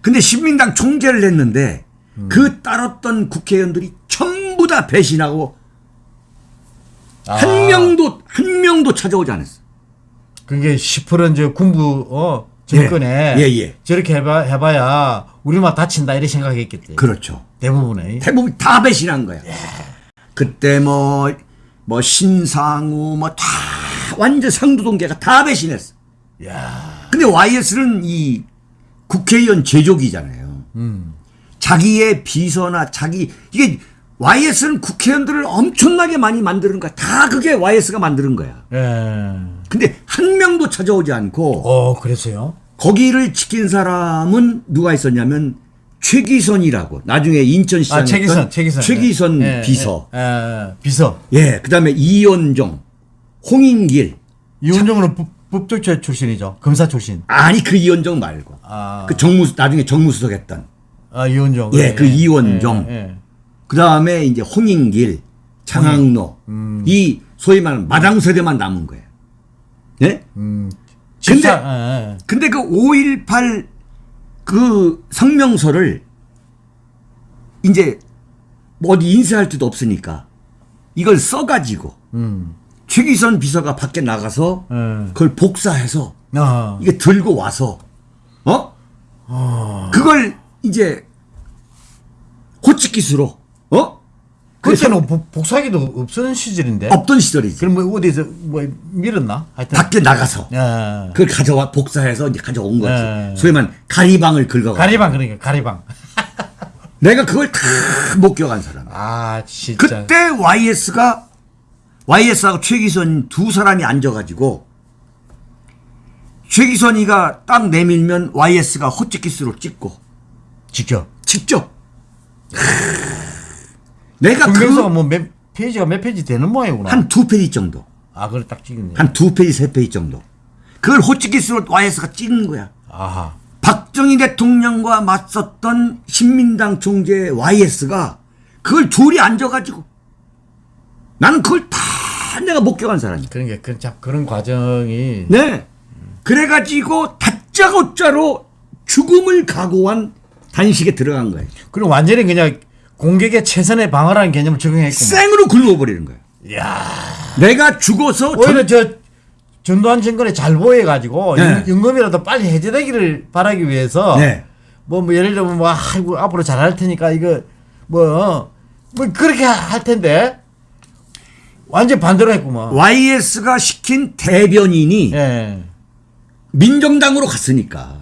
근데 신민당 총재를 했는데 그 따랐던 국회의원들이 전부 다 배신하고 아. 한 명도 한 명도 찾아오지 않았어. 그게 10% 이제 군부, 어, 정권에. 예, 예. 저렇게 해봐, 해봐야 우리만 다친다, 이렇게 생각했겠대. 그렇죠. 대부분의. 대부분 다 배신한 거야. 그때 뭐, 뭐 신상우 뭐다 완전 상두동계가 다 배신했어. 야 근데 YS는 이 국회의원 제조기잖아요. 음. 자기의 비서나 자기 이게 YS는 국회의원들을 엄청나게 많이 만드는 거야. 다 그게 YS가 만드는 거야. 예. 근데 한 명도 찾아오지 않고 어, 그랬어요? 거기를 지킨 사람은 누가 있었냐면 최기선이라고 나중에 인천시장 아, 최기선, 최기선. 최기선 예, 예, 비서 예, 예, 비서. 예 그다음에 이원종 홍인길 이원정은 법, 법조체 출신이죠. 검사 출신. 아니 그 이원종 말고 아, 그 정무 나중에 정무수석 했던 아 이원정. 예, 그 이원정. 예, 예. 그 다음에 이제 홍인길 장학로 음. 이 소위 말하는 마당 세대만 남은 거예요 예 음. 근데- 예, 예. 근데 그 5.18 그 성명서를 이제 뭐 어디 인쇄할 데도 없으니까 이걸 써가지고 음. 최기선 비서가 밖에 나가서 예. 그걸 복사해서 아, 이게 들고 와서 어 그걸 이제 호치키스로 어 그때는 복- 복사기도 없던 시절인데. 없던 시절이지 그럼 뭐 어디서 뭐 밀었나? 하여튼. 밖에 나가서 예. 그걸 가져와 복사해서 이제 가져온 거지 네. 소위 말하는 가리방을 긁어 가리방 그러니까 가리방. 내가 그걸 다 목격한 사람 아 진짜. 그때 YS가 YS하고 최기선 두 사람이 앉아가지고 최기선이가 딱 내밀면 YS가 호치키스로 찍고 지켜. 직접 내가 그뭐 몇 페이지가 몇 페이지 되는 모양이구나. 한 두 페이지 정도 아 그걸 딱 찍었네. 한두 페이지 세 페이지 정도 그걸 호치키스로 YS가 찍는 거야 아하. 박정희 대통령과 맞섰던 신민당 총재 YS가 그걸 둘이 앉아가지고 나는 그걸 다 내가 목격한 사람이야. 그러니까 그, 참 그런 과정이 네. 그래가지고 다짜고짜로 죽음을 각오한 단식에 들어간 거예요. 그리고 완전히 그냥 공격의 최선의 방어라는 개념을 적용했구만. 생으로 굶어버리는 거예요. 이야. 내가 죽어서 오히려 저 전두환 정권에 잘 보여가지고 네. 연- 연금이라도 빨리 해제되기를 바라기 위해서 네. 뭐, 뭐 예를 들면 뭐 아이고 앞으로 잘할 테니까 이거 뭐뭐 그렇게 할 텐데 완전 반대로 했구만. YS가 시킨 대변인이 예. 민정당으로 갔으니까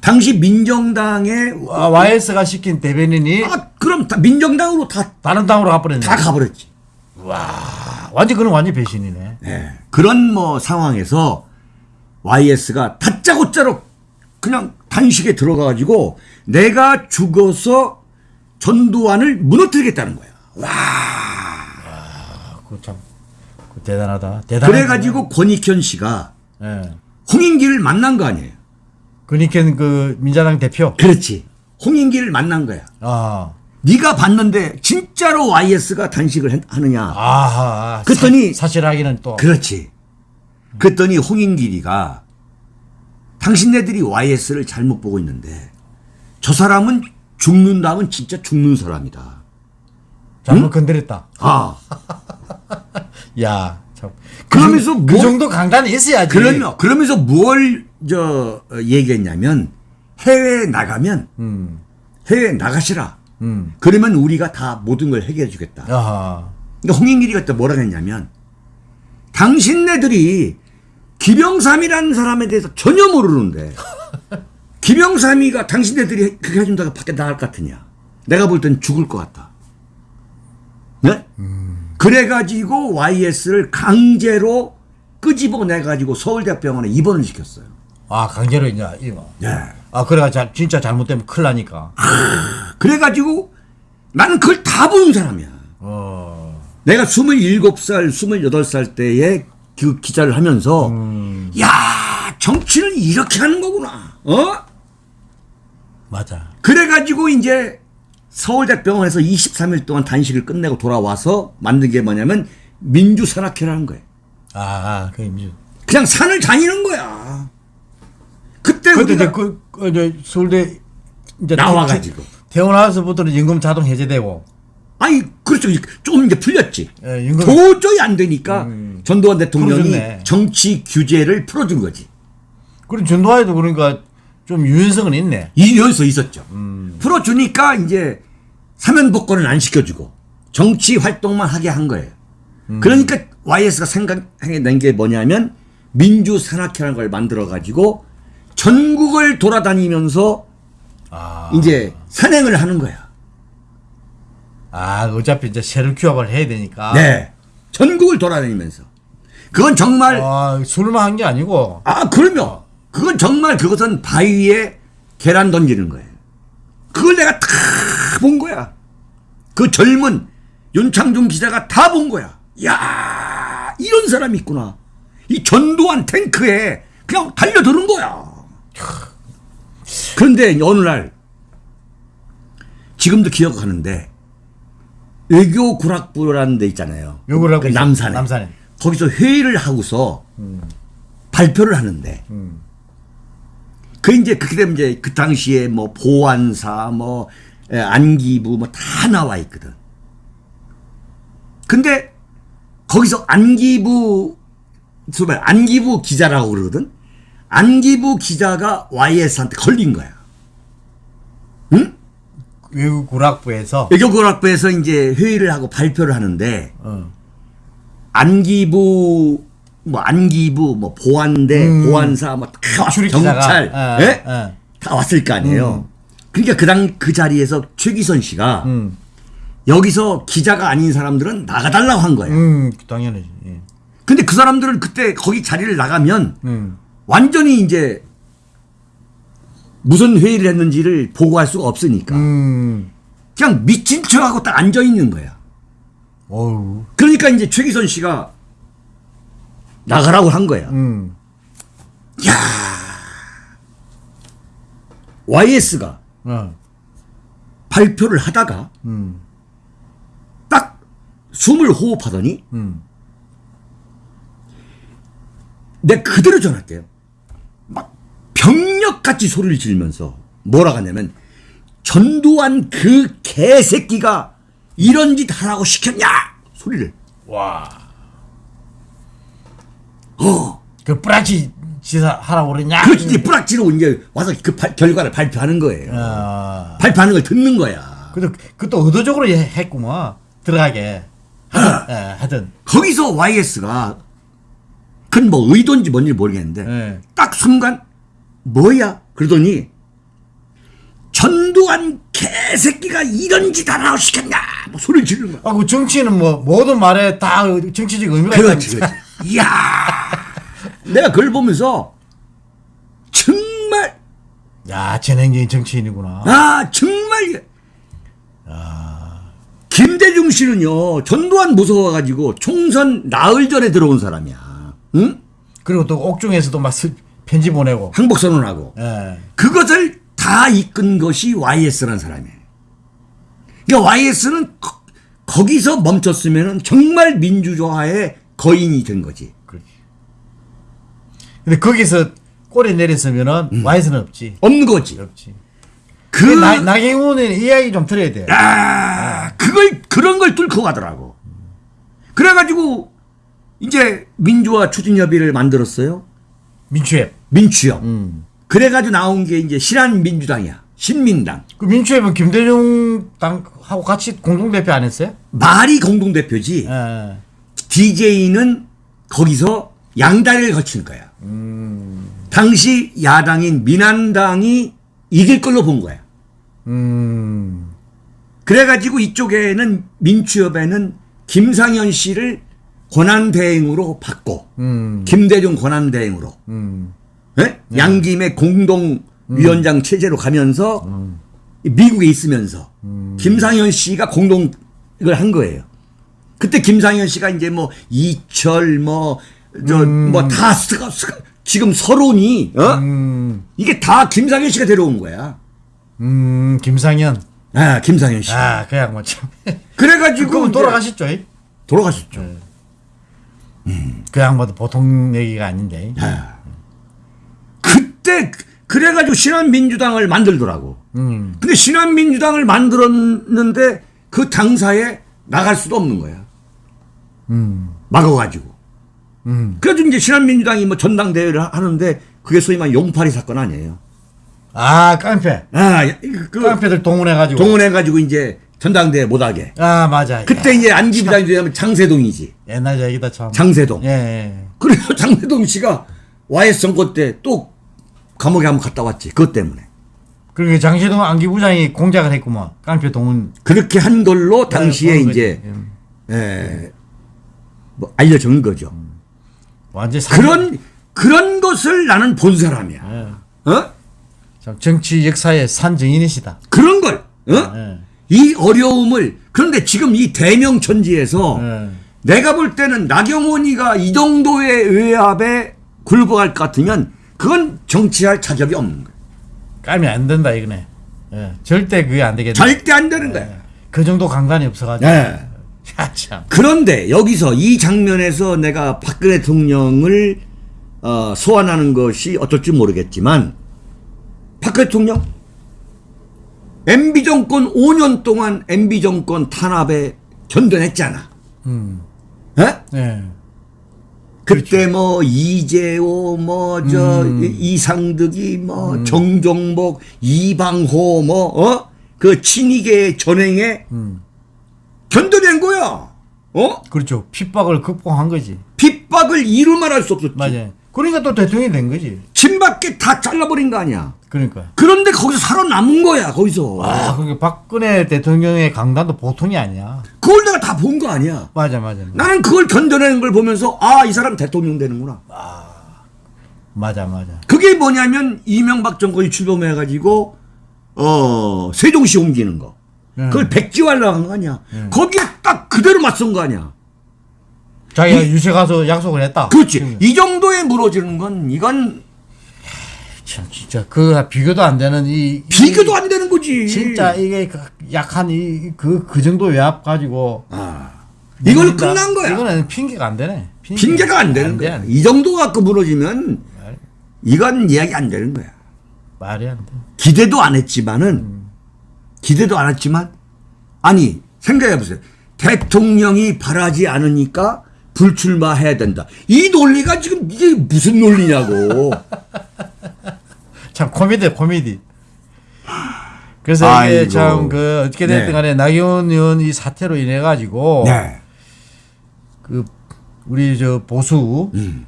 당시 민정당의 아, YS가 시킨 대변인이 아 그럼 다 민정당으로 다다 다른 당으로 가버렸네. 가버렸지. 와, 완전 그는 완전 배신이네. 예. 그런 뭐 상황에서 YS가 다짜고짜로 그냥 단식에 들어가가지고 내가 죽어서 전두환을 무너뜨리겠다는 거야. 와. 그 참, 그 대단하다. 대단하다. 그래가지고 권익현 씨가 예. 홍인기를 만난 거 아니에요. 그니까 그 민자당 대표. 그렇지. 홍인기를 만난 거야. 아, 네가 봤는데 진짜로 YS가 단식을 했- 하느냐. 아하. 그랬더니- 사, 실 확인은 또. 그렇지. 그랬더니 홍인길이가 당신네들이 YS를 잘못 보고 있는데 저 사람은 죽는다면 진짜 죽는 사람이다. 잘못 건드렸다. 아, 야, 참. 그러면서 그, 정- 그 뭐- 정도 강단이 있어야지. 그러면 그러면서 뭘 저 얘기했냐면 해외에 나가면 음, 해외에 나가시라. 음. 그러면 우리가 다 모든 걸 해결해 주겠다. 아하. 그러니까 홍인길이가 또 뭐라 했냐면 당신네들이 김영삼이라는 사람에 대해서 전혀 모르는데 김영삼이가 당신네들이 그렇게 해준다고 밖에 나갈 것 같으냐 내가 볼 땐 죽을 것 같다 네? 그래가지고 YS를 강제로 끄집어내 가지고 서울대병원에 입원을 시켰어요. 아 강제로 이제 이거. 네. 아 그래가 자, 진짜 잘못되면 큰일 나니까. 그래가지고 나는 그걸 다본 사람이야. 어. 내가 27살, 28살 때에 그 기자를 하면서 야 정치는 이렇게 하는 거구나. 어? 맞아. 그래가지고 이제 서울대병원에서 23일 동안 단식을 끝내고 돌아와서 만든 게 뭐냐면 민주산악회라는 거예요. 아, 아, 그 임주. 그냥 산을 다니는 거야. 그때 우리가 그, 그 이제 서울대 이제 나와가지고. 태어나서부터는 연금 자동 해제되고. 아니 그렇죠. 좀 이제 풀렸지. 예, 연금 도저히 안 되니까 전두환 대통령이 풀어줬네. 정치 규제를 풀어준 거지. 그리고 전두환에도 그러니까 좀 유연성은 있네. 이 연서 있었죠. 풀어주니까 이제 사면 복권을 안 시켜주고 정치 활동만 하게 한 거예요. 그러니까 YS가 생각해낸 게 뭐냐면 민주산악회라는 걸 만들어가지고 전국을 돌아다니면서 아, 이제 산행을 하는 거야. 아 어차피 이제 세력 규합을 해야 되니까. 네. 전국을 돌아다니면서. 그건 정말 아, 술만 한 게 아니고. 아, 그러면 그건 정말 그것은 바위에 계란 던지는 거예요. 그걸 내가 다 본 거야. 그 젊은 윤창중 기자가 다 본 거야. 야 이런 사람이 있구나. 이 전두환 탱크에 그냥 달려드는 거야. 그런데 어느 날 지금도 기억하는데 외교 구락부라는 데 있잖아요. 그. 남산에. 남산에. 거기서 회의를 하고서 발표를 하는데 음. 그 이제 그렇게 되면 이제 그 당시에 뭐 보안사 뭐 에, 안기부 뭐 다 나와 있거든. 근데 거기서 안기부 정말 안기부 기자라고 그러거든. 안기부 기자가 YS한테 걸린 거야. 응? 외국 구락부에서. 외교관학부에서 이제 회의를 하고 발표를 하는데 어. 안기부 뭐 안기부 뭐 보안대 음. 보안사 뭐다 경찰 기자가. 예? 어, 어. 다 왔을 거 아니에요. 그러니까 그당 그 자리에서 최기선 씨가 음. 여기서 기자가 아닌 사람들은 나가달라고 한 거예요. 음, 당연하지. 예. 근데 그 사람들은 그때 거기 자리를 나가면 음. 완전히 이제 무슨 회의를 했는지를 보고할 수가 없으니까 음. 그냥 미친 척하고 딱 앉아 있는 거야. 어우. 그러니까 이제 최기선 씨가 나가라고 한 거야. 음. YS가 어. 발표를 하다가 음. 딱 숨을 호흡하더니 음. 내가 그대로 전할게요. 막 병력같이 소리를 지르면서 뭐라 하냐면 전두환 그 개새끼가 이런 짓 하라고 시켰냐 소리를 와. 어 그 뿌라치 지사 하라고 그랬냐? 그렇지 이제 뿌락지로 이제 와서 그 발- 결과를 발표하는 거예요 아. 발표하는 걸 듣는 거야 그래도 그것도 의도적으로 해- 했구만. 들어가게. 하든, 예, 하든. 거기서 YS가 그건 뭐 의도인지 뭔지 모르겠는데 예. 딱 순간 뭐야 그러더니 전두환 개새끼가 이런 짓 하라고 시켰냐 뭐 소리를 지르는 거야 아, 그 정치는 뭐 모든 말에 다 정치적 의미가 그렇지 있다. 그렇지 이야 내가 그걸 보면서 정말 야, 재능적인 정치인이구나. 아 정말 김대중 씨는요 전두환 무서워가지고 총선 나흘 전에 들어온 사람이야 응? 그리고 또 옥중에서도 막 스- 편지 보내고. 항복선언하고 예. 그것을 다 이끈 것이 YS라는 사람이에요. 그러니까 YS는 거, 거기서 멈췄으면 정말 민주주의의 거인이 된 거지. 근데 거기서 꼬리 내렸으면은 음. 와이스는 없지. 없는 거지. 없지. 그, 나, 나경원은 이야기 좀 들어야 돼. 아, 그걸, 그런 걸 뚫고 가더라고. 그래가지고, 이제 민주화 추진협의를 만들었어요. 민주협. 민추협. 음. 그래가지고 나온 게 이제 신한민주당이야. 신민당. 그 민주협은 김대중 당하고 같이 공동대표 안 했어요? 말이 공동대표지. 예. DJ는 거기서 양다리를 거친 거야. 당시 야당인 민한당이 이길 걸로 본 거야. 음. 그래가지고 이쪽에는 민주협에는 김상현 씨를 권한대행으로 받고 음. 김대중 권한대행으로 음. 예? 양김의 공동 위원장 체제로 가면서 음. 미국에 있으면서 김상현 씨가 공동 이걸 한 거예요. 그때 김상현 씨가 이제 뭐 이철 뭐저뭐다 지금 서론이 어? 음. 이게 다 김상현 씨가 데려온 거야. 음. 김상현. 아 김상현 씨. 아, 그 양반 참. 그래가지고 이제 돌아가셨죠? 이? 돌아가셨죠. 그 양반도 보통 얘기가 아닌데. 아. 그때 그래가지고 신한민주당을 만들더라고. 음. 근데 신한민주당을 만들었는데 그 당사에 나갈 수도 없는 거야. 음. 막아가지고. 음. 그래가지고 이제 신한민주당이 뭐 전당대회를 하- 하는데 그게 소위 말해 용팔이 사건 아니에요. 아, 깡패. 아, 그 깡패들 동원해가지고. 동원해가지고 이제 전당대회 못하게. 아, 맞아. 그때 야, 이제 안기부장이 되면 장세동이지. 옛날 얘기다 참. 장세동. 예, 예. 그래서 장세동 씨가 YS 선거 때또 감옥에 한번 갔다 왔지. 그것 때문에. 그리고 장시동 안기부장이 공작을 했구만. 깡패 동원. 그렇게 한 걸로 당시에 보는 이제. 음. 예, 뭐 알려진 거죠. 완전 상- 그런 그런 것을 나는 본 사람이야. 예. 어? 참 정치 역사의 산증인이시다. 그런 걸. 어? 예. 이 어려움을 그런데 지금 이 대명천지에서 예. 내가 볼 때는 나경원이가 이 정도의 외압에 굴복할 것 같으면 그건 정치할 자격이 없는 거야. 까면 안 된다 이거네. 예. 절대 그게 안 되겠네. 절대 안 되는 거야. 그 정도 강단이 없어가지고. 네. 야, 참. 그런데 여기서 이 장면에서 내가 박근혜 대통령을 어, 소환하는 것이 어떨지 모르겠지만 박근혜 대통령 MB 정권 5년 동안 MB 정권 탄압에 견뎌냈잖아. 음. 에? 예. 그때 뭐 이재호 뭐저 음. 이상득이 뭐 정종복 이방호 뭐어그 친이계 전행에 음. 견뎌낸 거야. 어? 그렇죠. 핍박을 극복한 거지. 핍박을 이루 말할 수 없었지. 맞아요. 그러니까 또 대통령이 된 거지. 친밖에 다 잘라버린 거 아니야. 그러니까. 그런데 거기서 살아남은 거야. 거기서. 아, 그러니까 박근혜 대통령의 강단도 보통이 아니야. 그걸 내가 다 본 거 아니야. 맞아, 맞아. 나는 그걸 견뎌내는 걸 보면서 아 이 사람 대통령 되는구나. 맞아, 맞아. 그게 뭐냐면 이명박 정권이 출범해가지고 어 세종시 옮기는 거. 음. 그걸 백지화를 한거 아니야. 거기에 딱 그대로 맞선 거 아니야. 자기가 유세 가서 약속을 했다. 그렇지. 이 정도에 무너지는 건 이건 참 진짜 그 비교도 안 되는 이 비교도 안 되는 거지. 이, 진짜 이게 그 약한 이그그 정도 외압 가지고 아, 이걸로 끝난 거야. 이거는 핑계가 안 되네. 핑계 가 안 되는 돼, 거야. 안 돼. 이 정도 갖고 무너지면 이건 이야기 안 되는 거야. 말이 안 돼. 기대도 안 했지만은 기대도 안 했지만 아니 생각해 보세요. 대통령이 바라지 않으니까 불출마해야 된다. 이 논리가 지금 이게 무슨 논리냐고. 참 코미디 코미디. 그래서 아이고. 이게 참 그 어떻게 됐든 네. 간에 나경원 의원 이 사태로 인해 가지고 네. 그 우리 저 보수 음.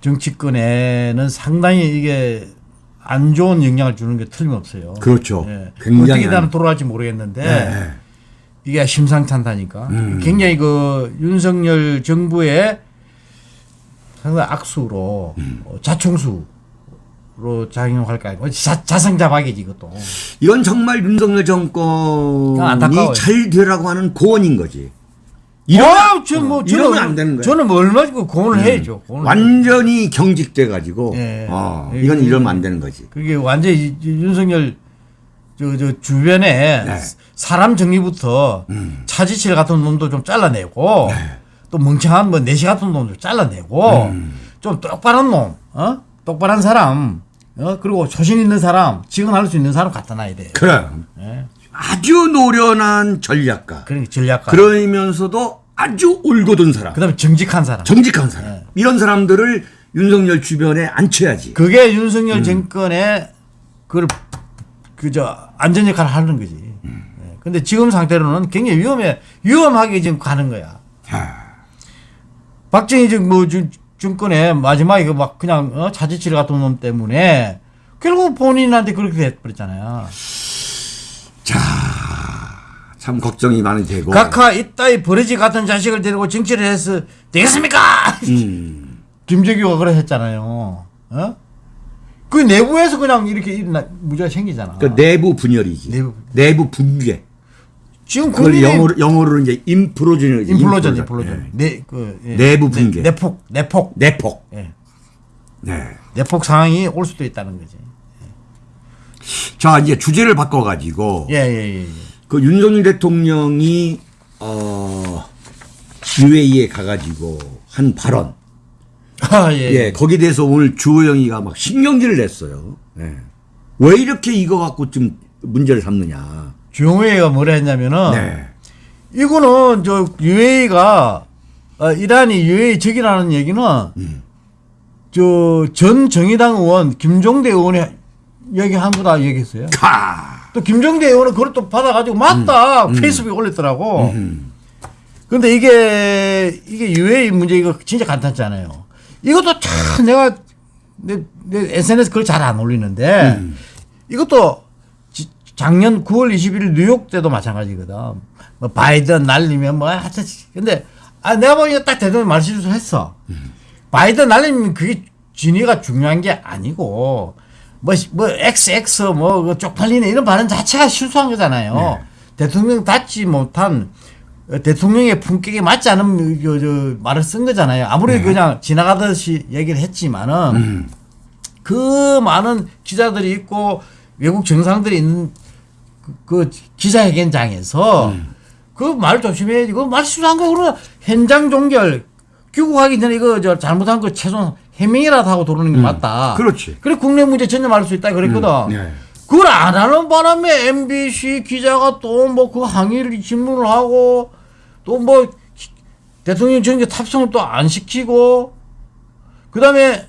정치권에는 상당히 이게 안 좋은 영향을 주는 게 틀림없어요. 그렇죠. 예. 굉장히 어떻게 안- 돌아갈지 모르겠는데 네. 이게 심상찮다니까. 음. 굉장히 그 윤석열 정부의 상당히 악수로 음. 어, 자충수 로 작용할까 뭐 자, 자성자박이지 이것도. 이건 정말 윤석열 정권이. 잘 되라고 하는 고언인 거지. 이러면 저 뭐, 어, 저는, 이러면 안 되는. 음. 저는 뭐 얼마 그 고언을 해야죠. 완전히 경직돼 가지고 예. 어, 예. 이건 이러면 안 되는 거지. 그게 완전히 윤석열 저, 저 주변에 네. 사람 정리부터 음. 차지칠 같은 놈도 좀 잘라내고 네. 또 멍청한 뭐 내시 같은 놈도 잘라내고 음. 좀 똑바른 놈, 어? 똑바른 사람, 어? 그리고 소신 있는 사람, 직언할 수 있는 사람 갖다 놔야 돼. 그럼 예. 아주 노련한 전략가. 그러니까 전략가. 그러면서도 아주 올곧은 사람. 그다음에 정직한 사람. 정직한 사람. 네. 이런 사람들을 윤석열 주변에 앉혀야지. 그게 윤석열 음. 정권의 그걸 그저 안전 역할을 하는 거지. 음. 예. 근데 지금 상태로는 굉장히 위험해 위험하게 지금 가는 거야. 하, 박정희 정- 뭐 중- 정권의 마지막에 그막 그냥 어? 자지칠 같은 놈 때문에 결국 본인한테 그렇게 돼버렸잖아요. 참 걱정이 많이 되고. 각하 이따위 버러지 같은 자식을 데리고 정치를 해서 되겠습니까? 음. 김재규가 그래 했잖아요. 어? 그 내부에서 그냥 이렇게 일어나 문제가 생기잖아. 그 내부 분열이지. 내부. 내부 붕괴. 지금 그걸 영어로 영어로 이제 인프로전이지. 인플로전, 인플로전. 네. 내, 그, 예. 내부 붕괴. 내, 내폭, 내폭. 내폭. 예. 네. 내폭 상황이 올 수도 있다는 거지. 자 이제 주제를 바꿔가지고 예, 예, 예. 예. 그 윤석열 대통령이 어 UAE에 가가지고 한 발언. 아, 예. 예, 거기에 대해서 오늘 주호영이가 막 신경질을 냈어요. 예. 왜 이렇게 이거 갖고 좀 문제를 삼느냐. 주영회가 뭐라 했냐면은 네. 이거는 저 UAE가 어, 이란이 UAE 적이라는 얘기는 음. 저전 정의당 의원 김종대 의원이 얘기한 거 다 얘기했어요. 카. 또 김종대 의원은 그걸 또 받아가지고 맞다 페이스북에 올렸더라고. 음. 근데 이게 이게 UAE 문제 이거 진짜 간단하잖아요. 이것도 참 내가 내, 내 SNS 글잘안 올리는데 음. 이것도 지- 작년 9월 21일 뉴욕 때도 마찬가지거든. 뭐 바이든 날리면 뭐 하여튼 근데 아 내가 보기에 딱 대통령 말실수를 했어. 바이든 날리면 그게 진위가 중요한 게 아니고 뭐, 뭐, XX, 뭐, 그 쪽팔리네, 이런 발언 자체가 실수한 거잖아요. 대통령 닿지 못한, 어, 대통령의 품격에 맞지 않은 그, 저, 말을 쓴 거잖아요. 아무리 그냥 지나가듯이 얘기를 했지만은, 그 많은 기자들이 있고, 외국 정상들이 있는 그, 그 기자회견장에서, 그말 조심해야지. 그말 실수한 거, 그러면 현장 종결, 귀국하기 전에 이거 저 잘못한 거 최소한 해명이라도 하고 들어오는 게 맞다. 그렇지. 그래 국내 문제 전념할 수 있다 그랬거든. 네. 그걸 안 하는 바람에 MBC 기자가 또 뭐 그 항의를 질문을 하고 또 뭐 대통령 전개 탑승을 또 안 시키고 그다음에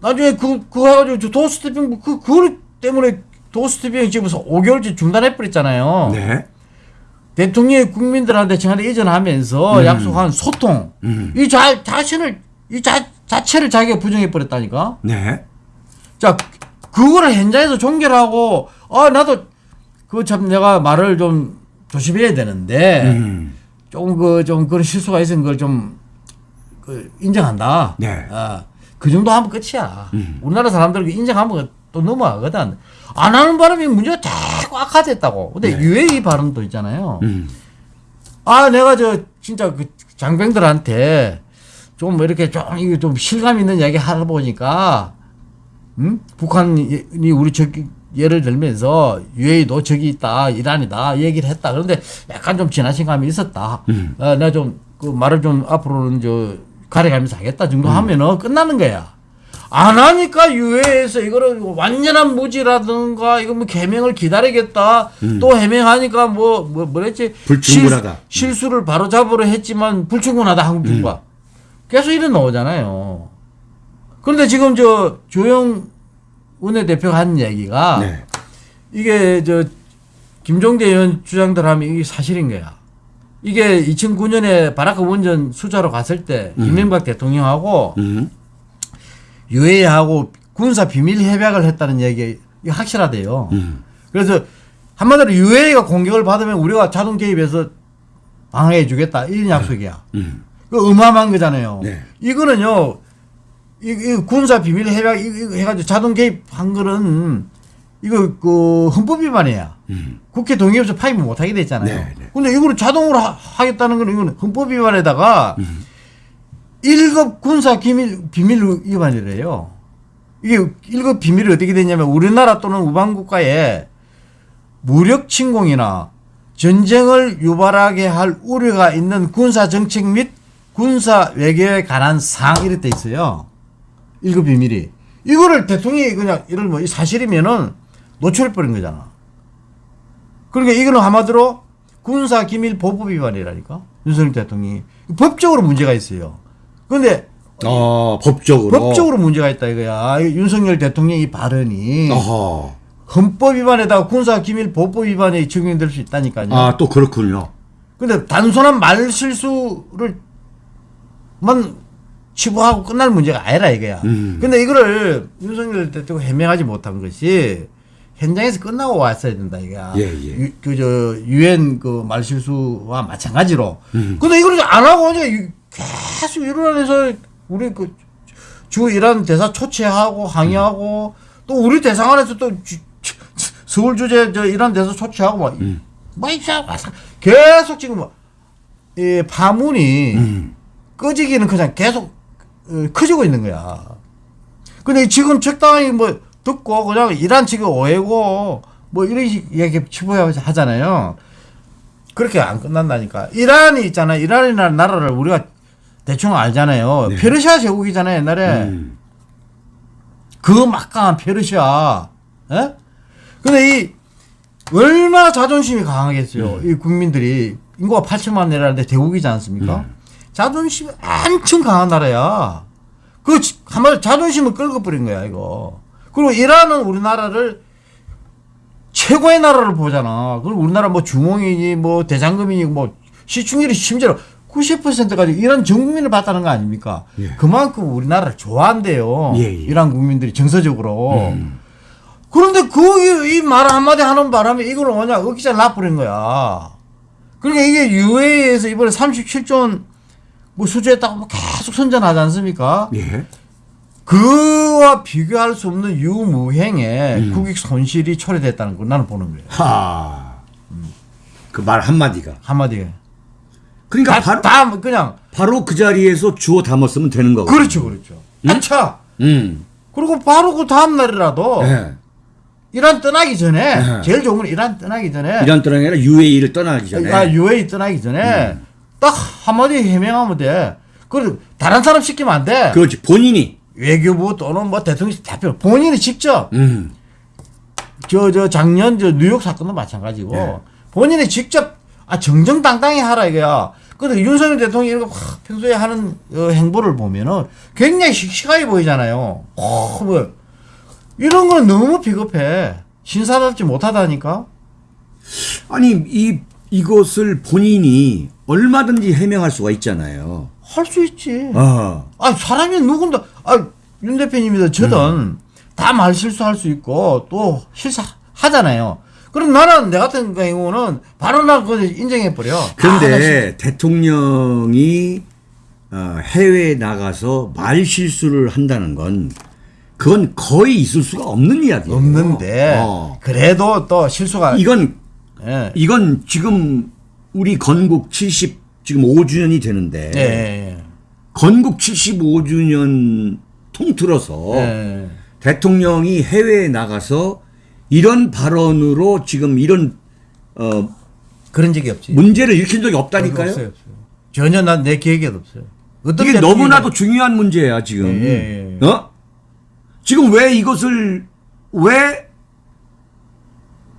나중에 그 그거 해가지고 저 도스티빙 그 그걸 때문에 도스티빙 지금서 5개월째 중단해 버렸잖아요. 네. 대통령이 국민들한테 전화를 이전하면서 약속한 소통 음. 이 자, 자신을 이 자, 자체를 자기가 부정해 버렸다니까. 네. 자, 그거를 현장에서 종결하고, 아, 나도, 그 참 내가 말을 좀 조심해야 되는데, 음. 조금 그, 좀 그런 실수가 있은 걸 좀, 그, 인정한다. 네. 아, 그 정도 하면 끝이야. 음. 우리나라 사람들 그 인정하면 또 넘어가거든. 안 하는 바람에 문제가 자꾸 악화됐다고. 근데 네. UAE 발언도 있잖아요. 음. 아, 내가 저, 진짜 그 장병들한테 좀뭐 이렇게 좀, 이게 좀 실감 있는 이야기 하다 보니까, 음? 북한이 우리 저기, 예를 들면서 UAE도 저기 있다, 이란이다, 얘기를 했다. 그런데 약간 좀 지나친 감이 있었다. 음. 어, 내가 좀, 그 말을 좀 앞으로는 저, 가려가면서 하겠다 정도 하면은 끝나는 거야. 안 하니까 유해에서 이거를 완전한 무지라든가 이거 뭐 개명을 기다리겠다 또 해명하니까 뭐, 뭐 뭐랬지 불충분하다. 실, 실수를 바로 잡으려 했지만 불충분하다 한국 정부가 계속 이런 나오잖아요. 그런데 지금 저 조영 원내대표가 한 얘기가 네. 이게 저 김종대 의원 주장들 하면 이게 사실인 거야. 이게 2009년에 바라크 원전 수자로 갔을 때 이명박 대통령하고 음. 유해하고 군사 비밀 협약을 했다는 얘기 이거 확실하대요. 음. 그래서 한마디로 유해가 공격을 받으면 우리가 자동 개입해서 방어해 주겠다 이런 약속이야. 음. 그 어마어마한 거잖아요. 네. 이거는요, 이, 이 군사 비밀 협약 해가지고 자동 개입한 거는 이거 그 헌법 위반이야. 음. 국회 동의 없이 파입을 못 하게 됐잖아요. 네, 네. 근데 이거를 자동으로 하, 겠다는 거는 이거는 헌법 위반에다가 음. 일 1급 군사 기밀 비밀 위반이래요. 이게 1급 비밀이 어떻게 되냐면 우리나라 또는 우방 국가에 무력 침공이나 전쟁을 유발하게 할 우려가 있는 군사 정책 및 군사 외교에 관한 사항 이렇게 돼 있어요. 1급 비밀이. 이거를 대통령이 그냥 이를 뭐 사실이면은 노출해 버린 거잖아. 그러니까 이거는 한마디로 군사 기밀 보호 위반이라니까. 윤석열 대통령이 법적으로 문제가 있어요. 그런데 어, 법적으로. 법적으로 문제가 있다 이거야. 이 윤석열 대통령 이 발언이 어허. 헌법 위반에다가 군사 기밀 보호 위반에 적용될 수 있다니까요. 아, 또 그렇군요. 근데 단순한 말 실수를 만 치부하고 끝날 문제가 아니라 이거야. 음. 근데 이거를 윤석열 대통령 해명하지 못한 것이 현장에서 끝나고 왔어야 된다 이게. 예, 예. 그저 유엔 그 말실수와 마찬가지로. 음. 근데 이걸 안 하고 이제 계속 이란에서 우리 그 주 이란 대사 초치하고 항의하고 또 우리 대사관에서 또 주- 주- 서울 주재 저 이란 대사 초치하고 막, 음. 막 이렇게 와서 계속 지금 뭐, 이 파문이 음. 꺼지기는 그냥 계속 어, 커지고 있는 거야. 근데 지금 적당히 뭐 듣고 그냥 이란 측이 오해고 뭐 이런 식 얘기 치부해 하잖아요. 그렇게 안 끝난다니까. 이란이 있잖아요. 이란이라는 나라를 우리가 대충 알잖아요. 네. 페르시아 제국이잖아요, 옛날에. 음. 그 막강한 페르시아. 예? 근데 이 얼마나 자존심이 강하겠어요. 이 국민들이 인구가 8천만 내라는데 대국이지 않습니까? 자존심이 엄청 강한 나라야. 그 지- 한마디로 자존심을 끌고 버린 거야, 이거. 그리고 이란은 우리나라를 최고의 나라를 보잖아. 그리고 우리나라 뭐 주몽이니 뭐 대장금이니 뭐 시충률이 심지어 90%까지 이란 전 국민을 봤다는 거 아닙니까? 예. 그만큼 우리나라를 좋아한대요. 예, 예. 이란 국민들이 정서적으로. 그런데 그말 한마디 하는 바람에 이걸 뭐냐 어기자 놔버린 거야. 그러니까 이게 UA에서 이번에 37조 원 뭐 수주했다고 뭐 계속 선전하지 않습니까? 예. 그와 비교할 수 없는 유무행에 음. 국익 손실이 초래됐다는 걸 나는 보는 거예요. 하. 그말 한마디가. 한마디에. 그러니까 다, 바로, 다 그냥 바로 그 자리에서 주워 담았으면 되는 거고. 그렇죠, 그렇죠. 아차. 음. 그리고 바로 그 다음 날이라도 예. 이란 떠나기 전에 네. 제일 좋은 건 이란 떠나기 전에 이란 떠나기 아니라 UAE를 떠나기 전에. 아, UAE 떠나기 전에 음. 딱 한마디 해명하면 돼. 그 다른 사람 시키면 안 돼. 그렇지. 본인이. 외교부 또는 뭐 대통령 대표 본인이 직접 음. 저 저 작년 저 뉴욕 사건도 마찬가지고 네. 본인이 직접 아 정정당당히 하라 이거야. 근데 윤석열 대통령이 이렇게 막 평소에 하는 어, 행보를 보면은 굉장히 씩씩하게 보이잖아요. 어, 뭐 이런 건 너무 비겁해. 신사답지 못하다니까. 아니 이 이것을 본인이 얼마든지 해명할 수가 있잖아요. 할 수 있지. 어. 아 사람이 누군가 아윤 대표님이든 저든 음. 다말 실수할 수 있고 또 실수하잖아요. 그럼 나는 내 같은 경우는 바로 나 그거 인정해 버려. 그런데 대통령이 어, 해외에 나가서 말 실수를 한다는 건 그건 거의 있을 수가 없는 이야기예요. 없는데 어. 그래도 또 실수가 이건 예. 이건 지금 우리 건국 70 지금 5주년이 되는데 예, 예, 건국 75주년 통틀어서 예. 예. 대통령이 해외에 나가서 이런 발언으로 지금 이런 어, 그런 적이 없지. 문제를 일으킨 적이 없다니까요. 없어요, 없어요. 전혀 난 내 기억에도 없어요. 이게 너무나도 중요한 문제야 지금. 예, 예, 예. 어? 지금 왜 이것을 왜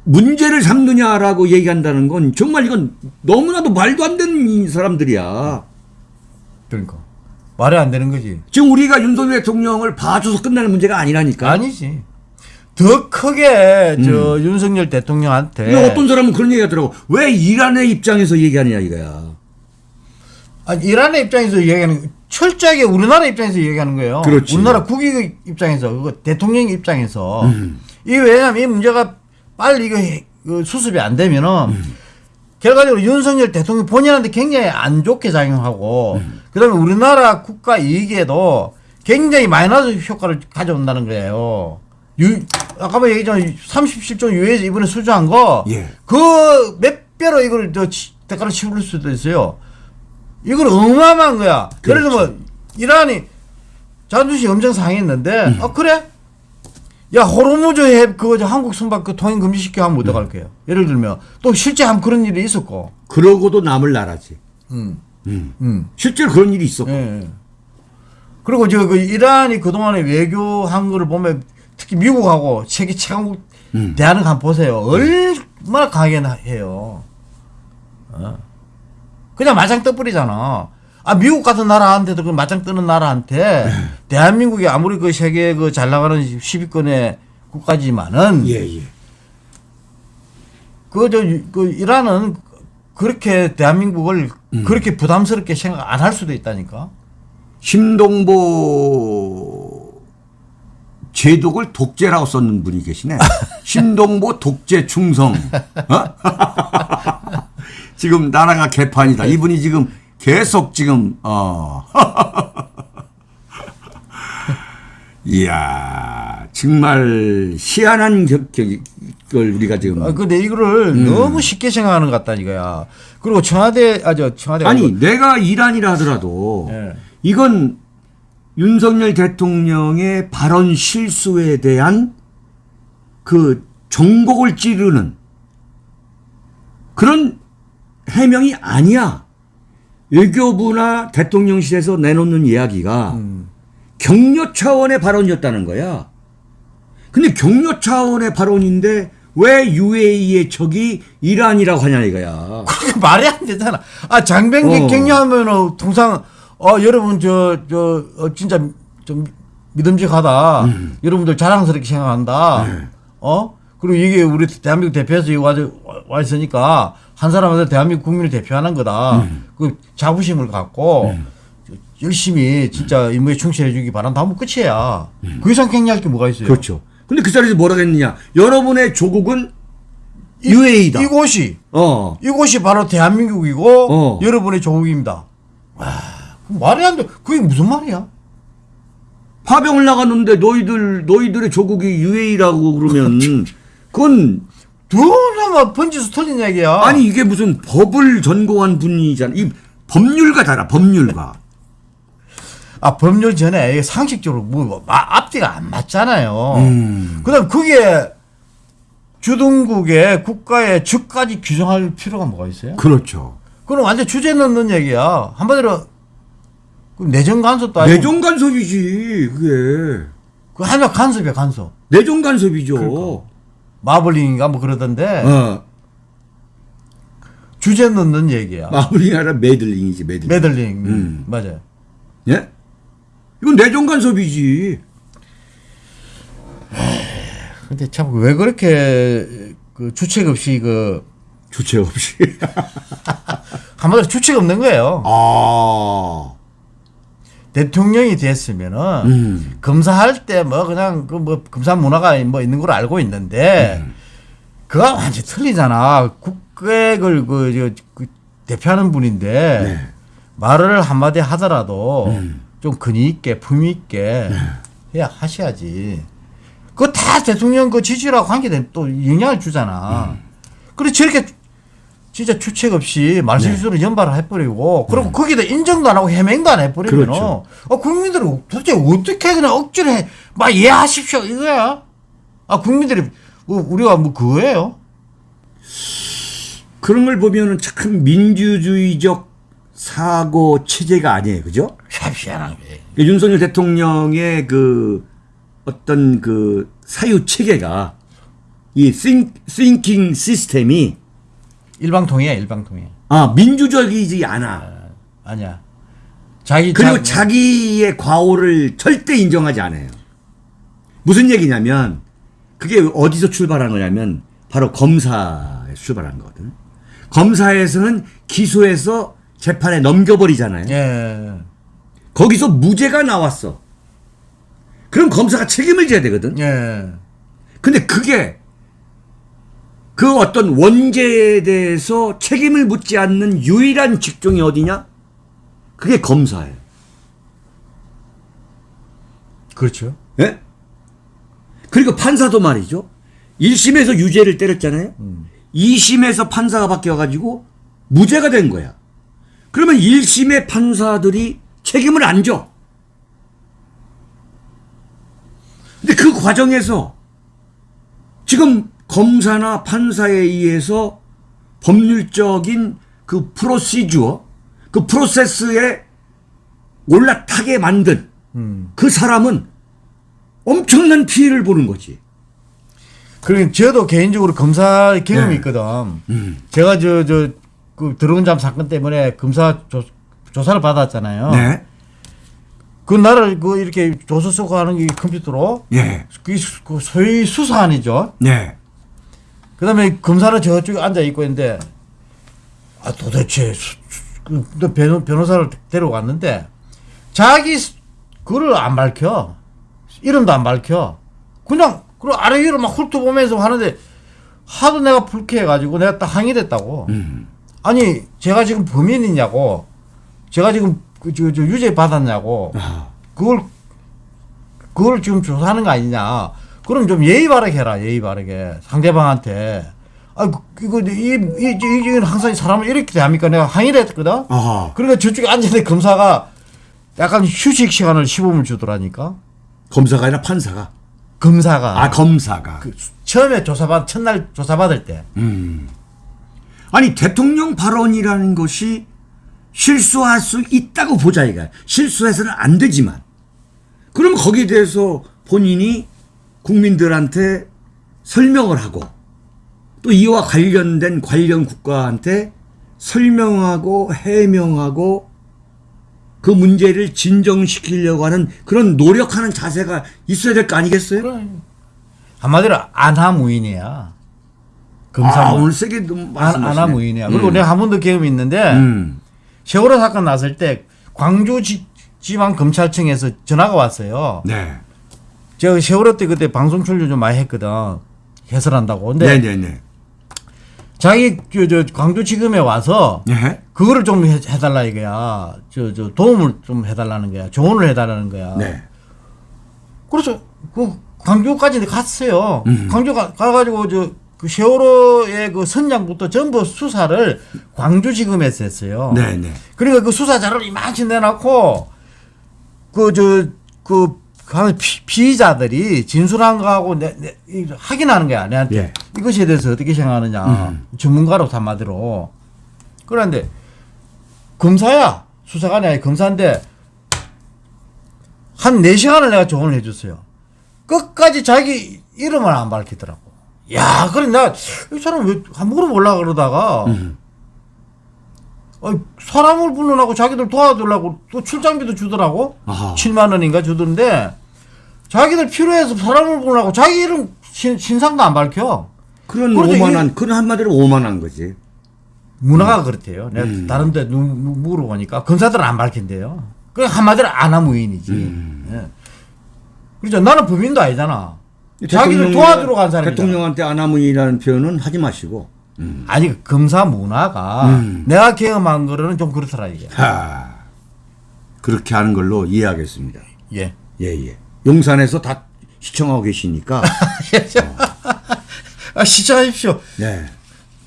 문제를 삼느냐라고 얘기한다는 건 정말 이건 너무나도 말도 안 되는 사람들이야. 그러니까 말이 안 되는 거지. 지금 우리가 윤석열 대통령을 봐줘서 끝나는 문제가 아니라니까. 아니지. 더 크게 저 윤석열 대통령한테 어떤 사람은 그런 얘기 하더라고. 왜 이란의 입장에서 얘기하느냐 이거야. 아니, 이란의 입장에서 얘기하는 철저하게 우리나라 입장에서 얘기하는 거예요. 그렇지. 우리나라 국익 입장에서 그거 대통령 입장에서 음. 이 왜냐면 이 문제가 빨리 이거 수습이 안 되면은 음. 결과적으로 윤석열 대통령 본인한테 굉장히 안 좋게 작용하고 음. 그다음에 우리나라 국가 이익에도 굉장히 마이너스 효과를 가져온다는 거예요. 유, 아까 뭐 얘기했지만 37조 유에서 이번에 수주한 거, 예. 그몇 배로 이걸 저 치- 대가를 치를 수도 있어요. 이건 어마어마한 거야. 예를 그렇죠. 들면 이란이 자존심이 엄청 상했는데, 음. 아 그래? 야 호르무즈 해 그거 저 한국 선박 그 통행 금지시켜 하면 어떡할 거예요? 예를 들면 또 실제 한 그런 일이 있었고, 그러고도 남을 나라지. 음, 음. 음. 실제로 그런 일이 있었고. 예. 그리고 저그 이란이 그동안에 외교한 거를 보면 특히 미국하고 세계 최강국 음. 대하는 거 한번 보세요. 얼마나 강하게 나- 해요. 어. 그냥 마장 떠버리잖아. 아, 미국 같은 나라한테도 그 마장 뜨는 나라한테 네. 대한민국이 아무리 그 세계 그 잘 나가는 10위권의 국가지만은 예, 예. 그, 저, 그, 이란은 그렇게 대한민국을 음. 그렇게 부담스럽게 생각 안 할 수도 있다니까. 심동보 제독을 독재라고 썼는 분이 계시네. 신동보 독재 충성. 어? 지금 나라가 개판이다. 이분이 지금 계속 지금 어. 이야 정말 희한한 격, 격, 걸 우리가 지금 아, 근데 이거를 음. 너무 쉽게 생각하는 것 같다 이거야. 그리고 청와대 아저 청와대 아니 내가 이란이라 하더라도 예. 이건 윤석열 대통령의 발언 실수에 대한 그 정곡을 찌르는 그런 해명이 아니야. 외교부나 대통령실에서 내놓는 이야기가 음. 격려 차원의 발언이었다는 거야. 근데 격려 차원의 발언인데 왜 UAE의 적이 이란이라고 하냐 이거야. 그게 말이 안 되잖아. 아 장병기 어. 격려하면은 통상 어 여러분 저 저 어, 진짜 좀 믿음직하다. 음. 여러분들 자랑스럽게 생각한다. 네. 어 그리고 이게 우리 대한민국 대표에서 와, 와 있으니까 한 사람한테 대한민국 국민을 대표하는 거다. 음. 그 자부심을 갖고 열심히 진짜 임무에 충실해 주기 바란다 하면 끝이야. 그 이상 격려할 게 뭐가 있어요? 그렇죠. 근데 그 자리에서 뭐라 했느냐. 여러분의 조국은 UAE다. 이곳이 어. 이곳이 바로 대한민국이고 어. 여러분의 조국입니다. 와, 그 말이 안 돼. 그게 무슨 말이야? 파병을 나갔는데 너희들 너희들의 조국이 UAE라고 그러면 그건 두나마 번지수 터진 얘기야. 아니 이게 무슨 법을 전공한 분이잖아. 이 법률가 달아. 법률가. 아 법률 전에 상식적으로 뭐 마- 앞뒤가 안 맞잖아요. 음. 그다음 그게 주둔국의 국가의 적까지 규정할 필요가 뭐가 있어요? 그렇죠. 그건 완전 주제 넣는 얘기야. 한마디로 그 내정 간섭도 아니고 내정 간섭이지. 그게 그 하나 간섭이야 간섭. 내정 간섭이죠. 마블링인가 뭐 그러던데 어. 주제 넣는 얘기야. 마블링이 아니라 매들링이지. 매들링. 메들링 음. 맞아요. 예? 이건 내정 간섭이지. 근데 참 왜 그렇게 그 주책 없이 그 주체 없이. 한마디로 주책 없는 거예요. 아. 대통령이 됐으면은 음. 검사할 때 뭐 그냥 그 뭐 검사 문화가 뭐 있는 걸 알고 있는데 음. 그거 완전 히 틀리잖아. 국객을 그, 저, 그 대표하는 분인데 네. 말을 한마디 하더라도 음. 좀 근위 있게 품위 있게 네. 해야 하셔야지. 그거 다 대통령 그 지지율하고 관계된 또 영향을 주잖아. 음. 그래 저렇게 진짜 주책 없이 말실수로 네. 연발을 해버리고 그리고 거기다 인정도 안 하고 해명도 안 해버리면 음. 그렇죠. 아, 국민들이 도대체 어떻게 그냥 억지로 해, 막 이해하십시오 이거야. 아 국민들이 뭐 우리가 뭐 그거예요? 그런 걸 보면은 참 민주주의적 사고 체제가 아니에요. 그죠? 희한한 게. 그 윤석열 대통령의 그 어떤 그 사유 체계가 이 think, thinking 시스템이 일방통이야 일방통이. 아 민주적이지 않아. 아 니야. 자기 그리고 자- 자기의 과오를 절대 인정하지 않아요. 무슨 얘기냐면 그게 어디서 출발한 거냐면 바로 검사에 출발한 거거든. 검사에서는 기소해서 재판에 넘겨버리잖아요. 예. 거기서 무죄가 나왔어. 그럼 검사가 책임을 져야 되거든. 예. 근데 그게 그 어떤 원죄에 대해서 책임을 묻지 않는 유일한 직종이 어디냐? 그게 검사예요. 그렇죠. 예? 그리고 판사도 말이죠. 1심에서 유죄를 때렸잖아요. 2심에서 판사가 바뀌어가지고 무죄가 된 거야. 그러면 1심의 판사들이 책임을 안 져. 근데 그 과정에서 지금 검사나 판사에 의해서 법률적인 그 프로시주어, 그 프로세스에 올라타게 만든 음. 그 사람은 엄청난 피해를 보는 거지. 그리고 저도 개인적으로 검사 경험이 네. 있거든. 음. 제가 저 저 그 들어온 잠 사건 때문에 검사 조, 조사를 받았잖아요. 네. 그 나를 그 이렇게 조서 쓰고 하는 게 컴퓨터로 예. 그 수- 그 소위 수사안이죠. 네. 그 다음에 검사는 저쪽에 앉아 있고 있는데 아 도대체 그너 변호, 변호사를 데려왔는데 자기 수- 그를 안 밝혀. 이름도 안 밝혀. 그냥 그 아래 위로 막 훑어보면서 하는데 하도 내가 불쾌해가지고 내가 딱 항의했다고. 음. 아니 제가 지금 범인이냐고. 제가 지금 그, 저, 저 유죄 받았냐고. 아, 그걸 그걸 지금 조사하는 거 아니냐 그럼 좀 예의 바르게 해라 예의 바르게. 상대방한테. 아 그- 이거 이 이 이건 항상 사람을 이렇게 대합니까? 내가 항의를 했거든? 아하. 그러니까 저쪽에 앉아있는 검사가 약간 휴식 시간을 15분 주더라니까? 검사가 아니라 판사가. 검사가. 아, 검사가. 그 처음에 조사받 첫날 조사받을 때. 음. 아니 대통령 발언이라는 것이 실수할 수 있다고 보자 이가 실수해서는 안 되지만. 그럼 거기에 대해서 본인이 국민들한테 설명을 하고 또 이와 관련된 관련 국가한테 설명하고 해명하고 그 문제를 진정시키려고 하는 그런 노력하는 자세가 있어야 될 거 아니겠어요? 그래. 한마디로 안하무인이야 검사 아, 무 오늘 세게 말씀하시네. 안하무인이야 그리고 음. 내가 한 번도 경험이 있는데 음. 세월호 사건 났을 때 광주 지, 지방 검찰청에서 전화가 왔어요. 네. 제가 세월호 때 그때 방송 출연 좀 많이 했거든. 해설한다고. 근데 네네네. 자기 저, 저 광주지검에 와서 네. 그거를 좀 해, 해달라 이거야. 저, 저 도움을 좀 해달라는 거야. 조언을 해달라는 거야. 네. 그래서 그 광주까지 갔어요. 음. 광주 가, 가가지고 저 그 세월호의 그 선장부터 전부 수사를 광주지검에서 했어요. 네네. 그러니까 그 수사 자료를 이만치 내놓고 그 저그 피의자들이 진술한 거하고 내, 내, 이 확인하는 거야 내한테 예. 이것에 대해서 어떻게 생각하느냐 음. 전문가로 한마디로 그런데 검사야 수사관이 아니 검사인데 한 4시간을 내가 조언을 해줬어요 끝까지 자기 이름을 안 밝히더라고 야 그래 내가 이 사람 왜 물어보려고 그러다가 음. 아니, 사람을 불러나고 자기들 도와주려고 또 출장비도 주더라고. 아하. 7만 원인가 주던데 자기들 필요해서 사람을 불러나고 자기 이름 신, 신상도 안 밝혀. 그런 오만한 그런 한마디로 오만한 거지. 문화가 그렇대요. 내가 음. 다른 데 누- 누- 물어보니까 검사들은 안 밝힌대요. 그 한마디로 안하무인이지. 음. 예. 그렇죠. 나는 범인도 아니잖아. 자기를 도와주러 간 사람이잖아. 대통령한테 아나무인이라는 표현은 하지 마시고. 아니 그 검사 문화가 음. 내가 경험한 거로는 좀 그렇더라 이게. 하. 그렇게 하는 걸로 이해하겠습니다. 예. 예 예. 용산에서 다 시청하고 계시니까. 아, 시청하십시오. 네.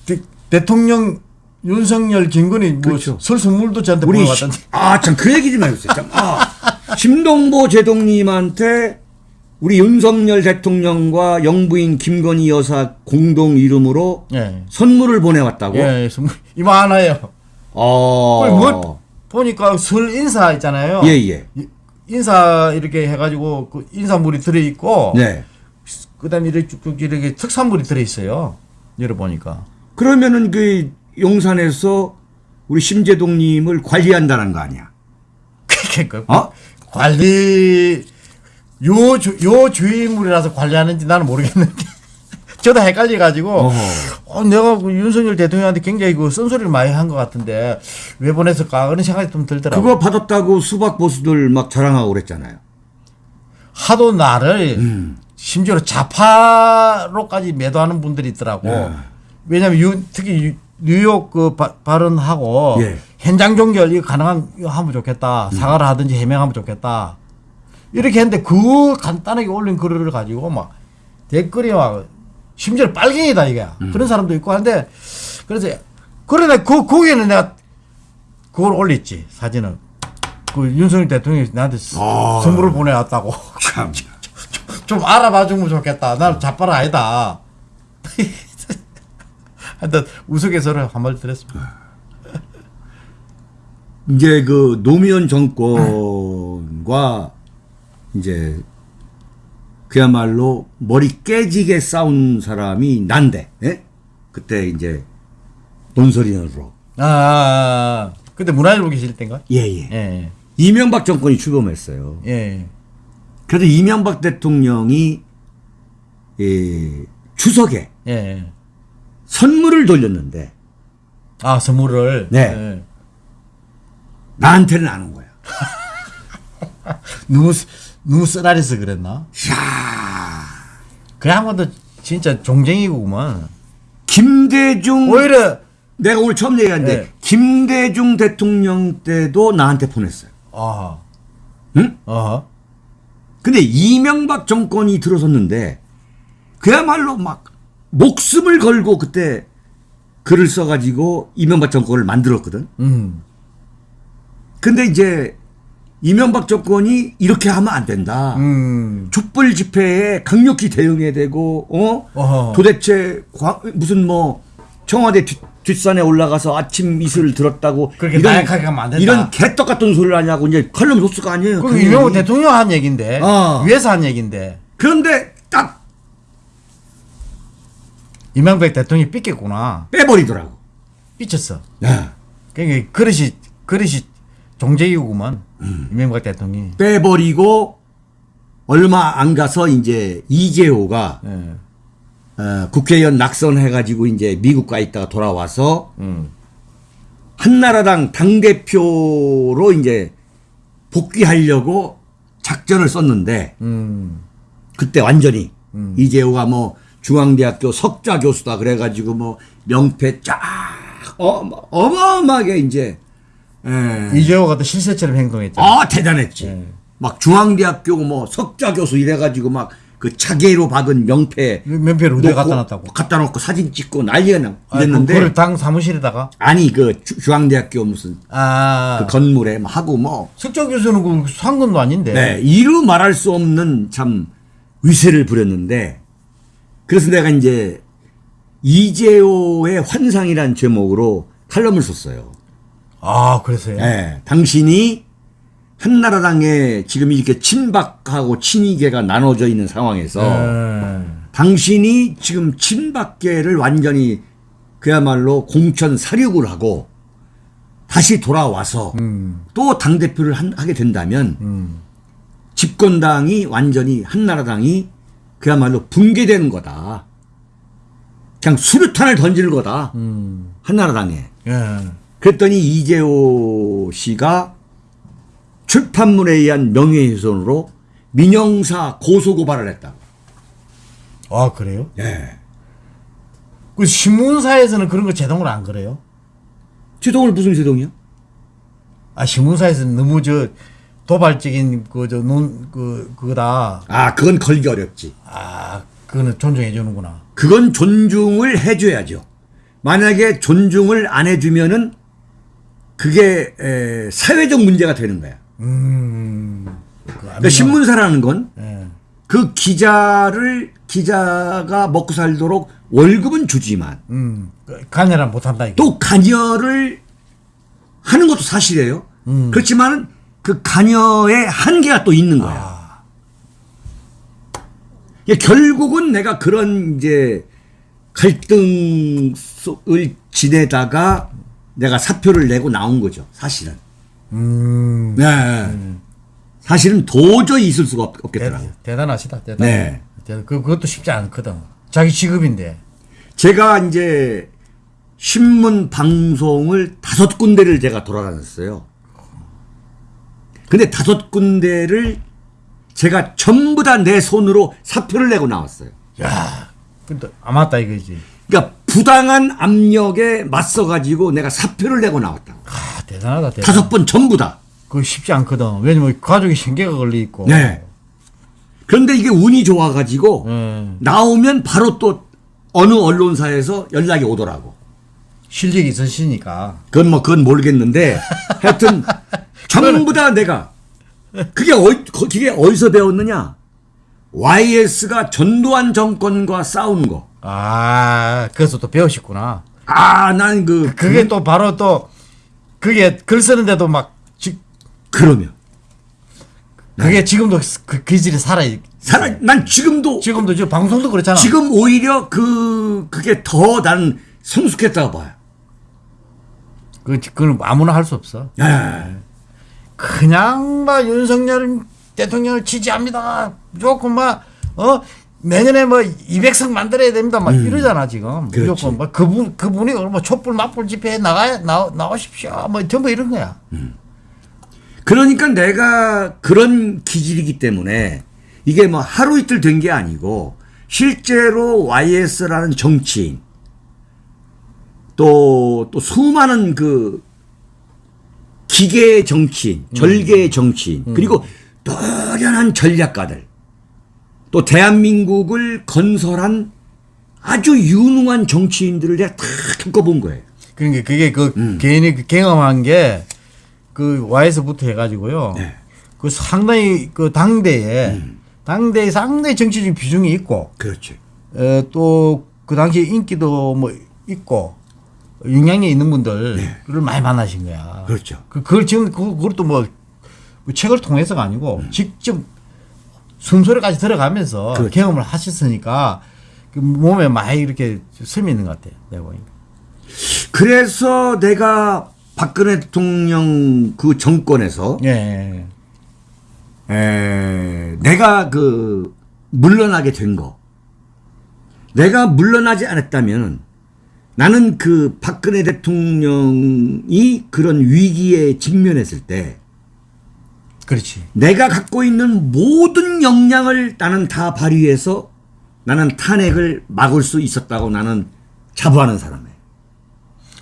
대, 대통령 윤석열 김건희 뭐 그렇죠. 설 선물도 저한테 보내왔던데. 아 참 그 얘기 좀 해주세요. 참. 아, 심동보 제동님한테 우리 윤석열 대통령과 영부인 김건희 여사 공동 이름으로 예. 선물을 보내왔다고. 예, 선물 이만하요. 어. 거의 뭐 보니까 설 인사 있잖아요. 예 예. 이- 인사 이렇게 해가지고 그 인사물이 들어 있고, 네. 그다음에 이렇게 쭉 이렇게 특산물이 들어 있어요. 열어 보니까. 그러면은 그 용산에서 우리 심재동님을 관리한다는 거 아니야? 그러니까 어? 관리 요, 주, 요 주인물이라서 관리하는지 나는 모르겠는데. 저도 헷갈려가지고, 어허. 어, 내가 그 윤석열 대통령한테 굉장히 그 쓴소리를 많이 한 것 같은데, 왜 보냈을까? 그런 생각이 좀 들더라고요. 그거 받았다고 수박 보수들 막 자랑하고 그랬잖아요. 하도 나를, 음. 심지어 자파로까지 매도하는 분들이 있더라고. 네. 왜냐면 유, 특히 유- 뉴욕 그 바- 발언하고, 예. 음. 현장 종결 이거 가능한, 하면 좋겠다. 사과를 하든지 해명하면 좋겠다. 이렇게 했는데 그 간단하게 올린 글을 가지고 막 댓글이 막 심지어 빨갱이다 이게 음. 그런 사람도 있고 한데 그래서 그러네 그 거기에는 내가 그걸 올렸지 사진을 그 윤석열 대통령이 나한테 스- 아. 선물을 보내왔다고 참. 좀 알아봐 주면 좋겠다 나는 자빨 아니다 하여튼 우스갯소리를 한마디 드렸습니다 이제 그 노무현 정권과 이제 그야말로 머리 깨지게 싸운 사람이 난데, 예? 그때 이제 논설위원으로. 아, 아, 아. 그때 문화일보 계실 때인가? 예, 예. 예, 이명박 정권이 출범했어요. 예. 예. 그래도 이명박 대통령이 예, 추석에 예, 예. 선물을 돌렸는데 아, 선물을. 네. 예. 나한테는 안 온 거야. 쓰- 너무 쓰라려서 그랬나? 이야, 그야말로 진짜 종쟁이구만. 김대중 오히려 내가 오늘 처음 얘기하는데 네. 김대중 대통령 때도 나한테 보냈어요. 아, 응? 어, 근데 이명박 정권이 들어섰는데 그야말로 막 목숨을 걸고 그때 글을 써가지고 이명박 정권을 만들었거든. 음, 근데 이제 이명박 정권이 이렇게 하면 안 된다. 음, 촛불 집회에 강력히 대응해야 되고, 어? 어허. 도대체 과- 무슨 뭐 청와대 뒷, 뒷산에 올라가서 아침 이슬을 들었다고 그렇게 나약하게 하면 안 된다. 이런 개떡 같은 소리를 하냐고 이제 칼럼 소스가 아니에요. 그 당연히. 유명한 대통령 한 얘긴데 어. 위에서 한 얘긴데 그런데 딱 이명박 대통령이 삐겠구나. 빼버리더라고. 삐쳤어. 야, 그러니까 그릇이 그릇이 종쟁이구만. 음. 이명박 대통령이. 빼버리고 얼마 안 가서 이제 이재호가 예. 어, 국회의원 낙선해가지고 이제 미국 가 있다가 돌아와서 음. 한나라당 당대표로 이제 복귀하려고 작전을 썼는데 음. 그때 완전히 이재호가 뭐 중앙대학교 석좌 교수다 그래가지고 뭐 명패 쫙 어, 어마어마하게 이제 예. 이재호가 또 실세처럼 행동했잖아. 아 대단했지. 예. 막 중앙대학교 뭐 석좌 교수 이래가지고 막 그 차계로 박은 명패 면패를 의대 놓고 갖다 놨다고. 갖다 놓고 사진 찍고 난리가 이랬는데 그걸 당 사무실에다가 아니 그 주- 중앙대학교 무슨 아 그 건물에 막 하고 뭐 석정 교수는 그 상근도 아닌데. 네, 이루 말할 수 없는 참 위세를 부렸는데 그래서 내가 이제 이재호의 환상이란 제목으로 칼럼을 썼어요. 아 그래서요. 네, 당신이 한나라당에 지금 이렇게 친박하고 친이계가 나눠져 있는 상황에서 예. 당신이 지금 친박계를 완전히 그야말로 공천 사륙을 하고 다시 돌아와서 음. 또 당대표를 한- 하게 된다면 음. 집권당이 완전히 한나라당이 그야말로 붕괴되는 거다. 그냥 수류탄을 던지는 거다. 음. 한나라당에. 예. 그랬더니 이재호 씨가 출판물에 의한 명예훼손으로 민영사 고소고발을 했다. 아 그래요? 예. 그 신문사에서는 그런 거 제동을 안 그래요? 제동을 무슨 제동이야? 아 신문사에서는 너무 저 도발적인 그저논그 그거다. 아, 그건 걸기 어렵지. 아 그거는 존중해 주는구나. 그건 존중을 해줘야죠. 만약에 존중을 안 해주면은 그게 에, 사회적 문제가 되는 거야. 음. 그 그러니까 신문사라는 건 예. 그 기자를 기자가 먹고 살도록 월급은 주지만 음. 간여란 못 한다 이거. 또 관여를 하는 것도 사실이에요. 음. 그렇지만 그 관여의 한계가 또 있는 거야. 아. 이게 결국은 내가 그런 이제 갈등을 지내다가 내가 사표를 내고 나온 거죠. 사실은. 음. 네. 사실은 도저히 있을 수가 없, 대, 없겠더라고. 대단하시다. 대단. 네. 그 그것도 쉽지 않거든. 자기 직업인데. 제가 이제 신문 방송을 다섯 군데를 제가 돌아다녔어요. 근데 다섯 군데를 제가 전부 다 내 손으로 사표를 내고 나왔어요. 야. 근데 안 맞다 이거지. 그러니까 부당한 압력에 맞서 가지고 내가 사표를 내고 나왔다. 아 대단하다. 대단. 다섯 번 전부 다. 그거 쉽지 않거든. 왜냐면 가족이 신경가 걸려 있고. 네. 그런데 이게 운이 좋아 가지고 음. 나오면 바로 또 어느 언론사에서 연락이 오더라고. 실력이 있으시니까. 그건 뭐 그건 모르겠는데 하여튼 전부 다 내가 그게 어디 그게 어디서 배웠느냐? YS가 전두환 정권과 싸우는 거. 아, 그래서 또 배우셨구나. 아, 난 그 그게 또 바로 또 그게 글 쓰는데도 막 지, 그러면 그게 지금도 그 기질이 살아 사람 난 지금도 지금도 저 방송도 그렇잖아. 지금 오히려 그 그게 더 나는 성숙했다고 봐요. 그 그건 아무나 할 수 없어. 예. 그냥 막 윤석열 대통령을 지지합니다. 무조건 막 어 내년에 뭐 200석 만들어야 됩니다. 막 이러잖아 지금. 음. 그렇지. 무조건 막 그분 그분이 뭐 촛불 맞불 집회에 나가 나 나오십시오. 뭐 전부 이런 거야. 그러니까 내가 그런 기질이기 때문에 이게 뭐 하루 이틀 된 게 아니고 실제로 YS라는 정치인 또, 또 수많은 그 기계의 정치인, 절개의 정치인, 그리고 노련한 전략가들, 또 대한민국을 건설한 아주 유능한 정치인들을 내가 다 겪어본 거예요. 그러니까 그게 그 음. 개인이 그 경험한 게 그 와에서부터 해가지고요. 네. 그 상당히 그 당대에 음. 당대에 상당히 정치적 비중이 있고 그렇지. 어, 또그 당시에 인기도 뭐 있고 영향력 있는 분들을 많이 만나신 거야. 네. 그렇죠. 그, 그걸 지금 그, 그것도 뭐, 뭐 책을 통해서가 아니고 음. 직접 숨소리까지 들어가면서 그렇죠. 경험을 하셨으니까 그 몸에 많이 이렇게 스미 있는 것 같아요. 내가 보니까. 그래서 내가 박근혜 대통령 그 정권에서 예. 예. 에, 내가 그 물러나게 된 거. 내가 물러나지 않았다면 나는 그 박근혜 대통령이 그런 위기에 직면했을 때 그렇지. 내가 갖고 있는 모든 역량을 나는 다 발휘해서 나는 탄핵을 막을 수 있었다고 나는 자부하는 사람이에요.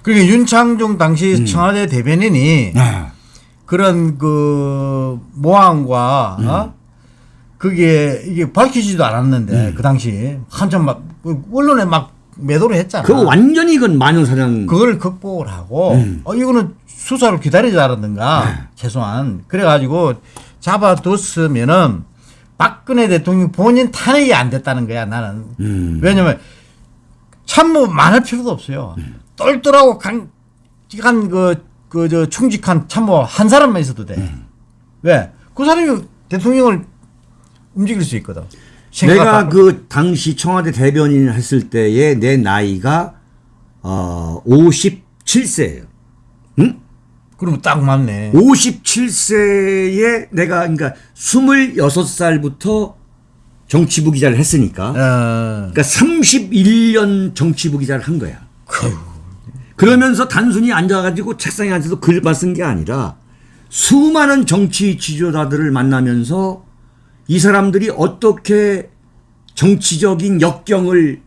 그러니까 윤창중 당시 음. 청와대 대변인이 그런 그 모함과 음. 어? 그게 이게 밝히지도 않았는데 그 당시 한참 막그 언론에 막 매도를 했잖아. 그거 완전히 이건 마녀사냥. 그걸 극복을 하고 음. 어 이거는 수사를 기다리자라든가 네. 최소한 그래가지고 잡아뒀으면은 박근혜 대통령 본인 탄핵이 안 됐다는 거야 나는 음. 왜냐면 참모 많을 필요도 없어요 똘똘하고 강직한 그 그 저 충직한 참모 한 사람만 있어도 돼 음. 왜? 그 사람이 대통령을 움직일 수 있거든 내가 그 당시 청와대 대변인을 했을 때의 내 나이가 어 57세예요. 응? 그러면 딱 맞네. 57세에 내가 그러니까 26살부터 정치부 기자를 했으니까. 어, 그러니까 31년 정치부 기자를 한 거야. 그 그러면서 단순히 앉아가지고 책상에 앉아서 글만 쓴 게 아니라 수많은 정치 지도자들을 만나면서 이 사람들이 어떻게 정치적인 역경을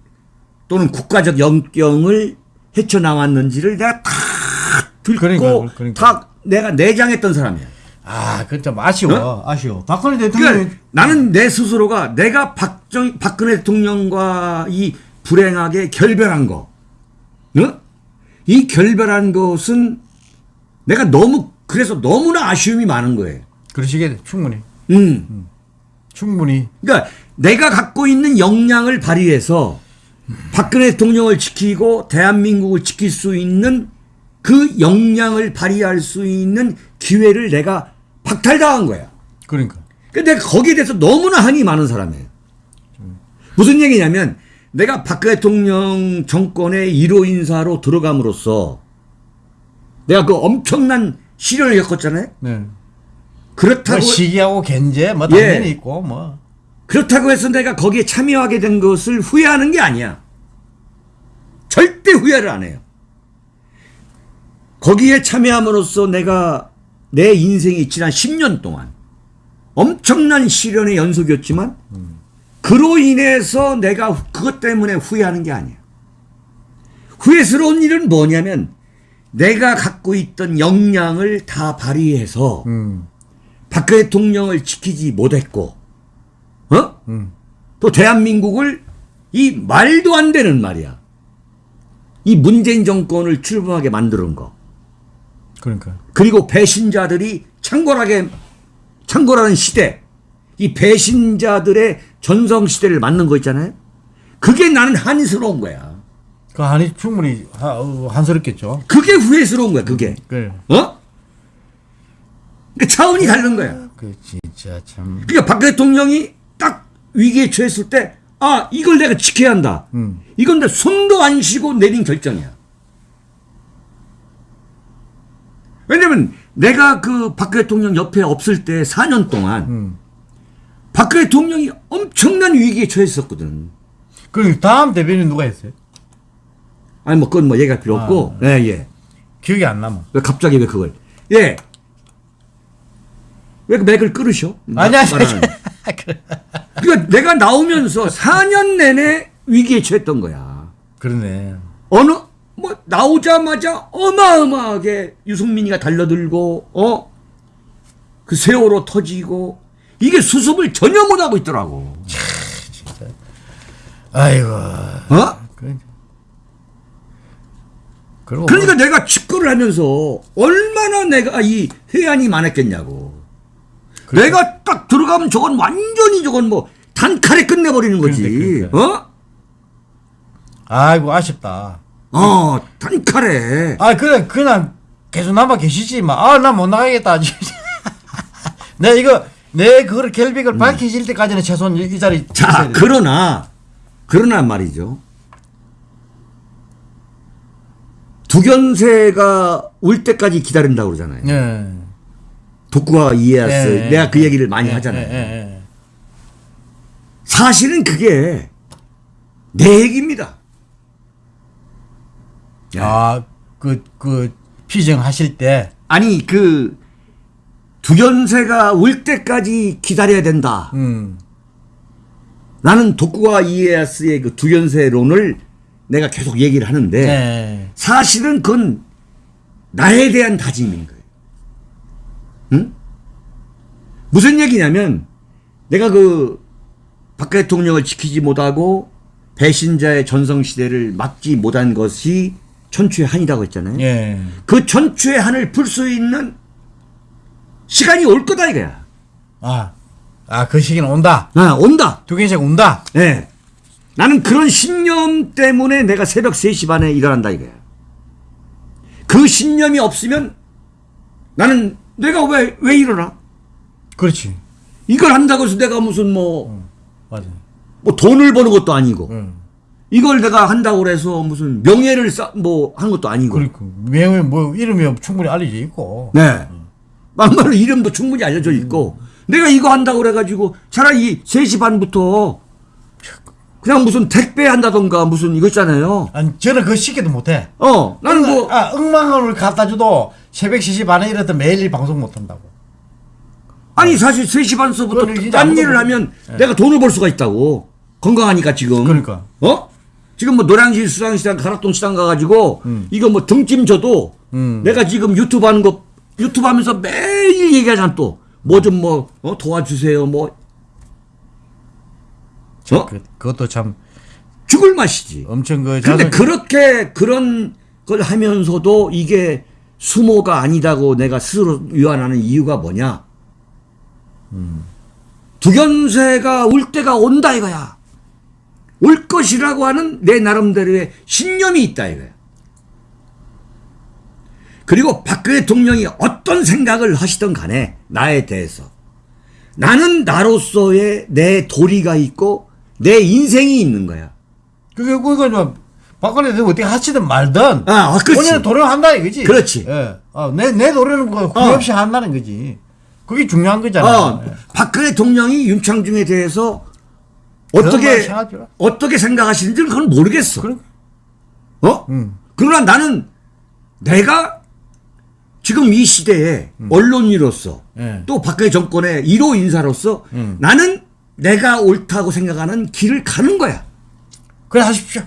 또는 국가적 역경을 헤쳐나왔는지를 내가 다 듣고 그러니까요, 그러니까. 다 내가 내장했던 사람이야. 아, 그좀 아쉬워. 아쉬워. 박근혜 대통령이 그러니까 나는 내 스스로가 내가 박정, 박근혜 대통령과 이 불행하게 결별한 거, 어? 이 결별한 것은 내가 너무 그래서 너무나 아쉬움이 많은 거예요. 그러시게 돼. 충분히. 음. 충분히. 그러니까 내가 갖고 있는 역량을 발휘해서 박근혜 대통령을 지키고 대한민국을 지킬 수 있는 그 역량을 발휘할 수 있는 기회를 내가 박탈당한 거야. 그러니까. 근데 내가 거기에 대해서 너무나 한이 많은 사람이에요. 무슨 얘기냐면 내가 박근혜 대통령 정권의 1호 인사로 들어감으로써 내가 그 엄청난 시련을 겪었잖아요. 네. 그렇다고 뭐 시기하고 견제 뭐 예. 당연히 있고 뭐. 그렇다고 해서 내가 거기에 참여하게 된 것을 후회하는 게 아니야. 절대 후회를 안 해요. 거기에 참여함으로써 내가 내 인생이 지난 10년 동안 엄청난 시련의 연속이었지만 그로 인해서 내가 후- 그것 때문에 후회하는 게 아니야. 후회스러운 일은 뭐냐면 내가 갖고 있던 역량을 다 발휘해서 음. 박근혜 대통령을 지키지 못했고, 어? 음. 또 대한민국을 이 말도 안 되는 말이야. 이 문재인 정권을 출범하게 만드는 거. 그러니까. 그리고 배신자들이 창궐하게, 창궐하는 시대. 이 배신자들의 전성 시대를 맞는 거 있잖아요. 그게 나는 한스러운 거야. 그 한이 충분히 하, 어, 한스럽겠죠. 그게 후회스러운 거야, 그게. 그래. 어? 그 차원이 다른 거야. 그 진짜 참. 그러니까 박 대통령이 딱 위기에 처했을 때, 아, 이걸 내가 지켜야 한다. 음. 이건 내 손도 안 쉬고 내린 결정이야. 왜냐면 내가 그박 대통령 옆에 없을 때 4년 동안 음. 박 대통령이 엄청난 위기에 처했었거든. 그 다음 대변인 누가 했어요? 아니, 뭐, 그건 뭐 얘기할 필요 없고. 예, 예. 기억이 안 남아. 왜 갑자기 왜 그걸. 예. 왜 그 맥을 끊으셔? 아니, 아니. 그래. 그러니까 내가 나오면서 4년 내내 위기에 처했던 거야. 그러네. 어느 뭐 나오자마자 어마어마하게 유승민이가 달려들고 어 그 세월호 터지고 이게 수습을 전혀 못 하고 있더라고. 아이고. 어? 그- 그리고 그러니까 내가 축구를 하면서 얼마나 내가 이 회한이 많았겠냐고. 내가 딱 들어가면 저건 완전히 저건 뭐 단칼에 끝내버리는 거지. 그러니까, 그러니까. 아이고 아쉽다. 어? 어, 단칼에. 아 그래 그냥 계속 남아 계시지 마아나 못 나가겠다 내 이거 내 그걸 결백을 밝혀질 때까지는 최소한 이, 이 자리 음. 자. 그러나, 그러나 말이죠. 두견세가 올 때까지 기다린다고 그러잖아요. 예. 독구와 이에야스. 예, 내가 그 얘기를 많이 예, 하잖아요. 예, 예, 사실은 그게 내 얘기입니다. 예. 아그 그 피정하실 때 아니, 그, 두견세가 올 때까지 기다려야 된다. 음. 나는 독구와 이에야스의 그 두견세론을 내가 계속 얘기를 하는데, 예. 사실은 그건 나에 대한 다짐인 거예요. 응? 무슨 얘기냐면 내가 그 박 대통령을 지키지 못하고 배신자의 전성시대를 막지 못한 것이 천추의 한이라고 했잖아요. 예. 그 천추의 한을 풀 수 있는 시간이 올 거다 이거야. 아. 아, 그 시기는 온다. 아, 온다. 두개씩 온다. 예. 나는 그런 신념 때문에 내가 새벽 3시 반에 일어난다 이거야. 그 신념이 없으면 나는 내가 왜, 왜 일어나? 그렇지. 이걸 한다고 해서 내가 무슨 뭐, 맞아. 뭐 돈을 버는 것도 아니고, 응. 이걸 내가 한다고 해서 무슨 명예를 쌓, 뭐, 한 것도 아니고. 그러니까 명예 뭐 이름이 충분히 알려져 있고. 네. 막말로 이름도 충분히 알려져 있고, 내가 이거 한다고 그래가지고, 차라리 3시 반부터, 그냥 무슨 택배 한다던가 무슨 이거 있잖아요. 아니 저는 그 시기도 못해. 어, 나는 뭐, 아, 억만원을 갖다 줘도 새벽 3시 반에 이랬다 매일 일 방송 못 한다고. 아니 사실 3시 반서부터 딴 일을 못- 하면 내가 돈을 벌 수가 있다고 건강하니까 지금 그러니까. 어 지금 뭐 노량진 수산시장 가락동 시장 가가지고 이거 뭐 등짐 줘도 음. 내가 지금 유튜브 하는 거 유튜브 하면서 매일 얘기하잖아 또 뭐 좀뭐 도와주세요 뭐 어? 그, 그것도 참 죽을 맛이지 엄청 그 근데 자존- 그렇게 그런 걸 하면서도 이게 수모가 아니다고 내가 스스로 위안하는 이유가 뭐냐? 두견세가 올 때가 온다 이거야. 올 것이라고 하는 내 나름대로의 신념이 있다 이거야. 그리고 박근혜 대통령이 어떤 생각을 하시던 간에 나에 대해서 나는 나로서의 내 도리가 있고 내 인생이 있는 거야. 그게 그거 좀 박근혜 대통령 어떻게 하시든 말든 아, 아, 그렇지. 본인은 도령한다 이거지. 그렇지. 예. 어, 내, 내 노래는 그 후회 없이 한다는 거지. 그게 중요한 거잖아. 어, 예. 박근혜 대통령이 윤창중에 대해서 어떻게 어떻게 생각하시는지는 그건 모르겠어. 그래. 어? 음. 그러나 나는 내가 지금 이 시대에 언론인으로서 예. 또 박근혜 정권의 1호 인사로서 음. 나는 내가 옳다고 생각하는 길을 가는 거야. 그래 하십시오.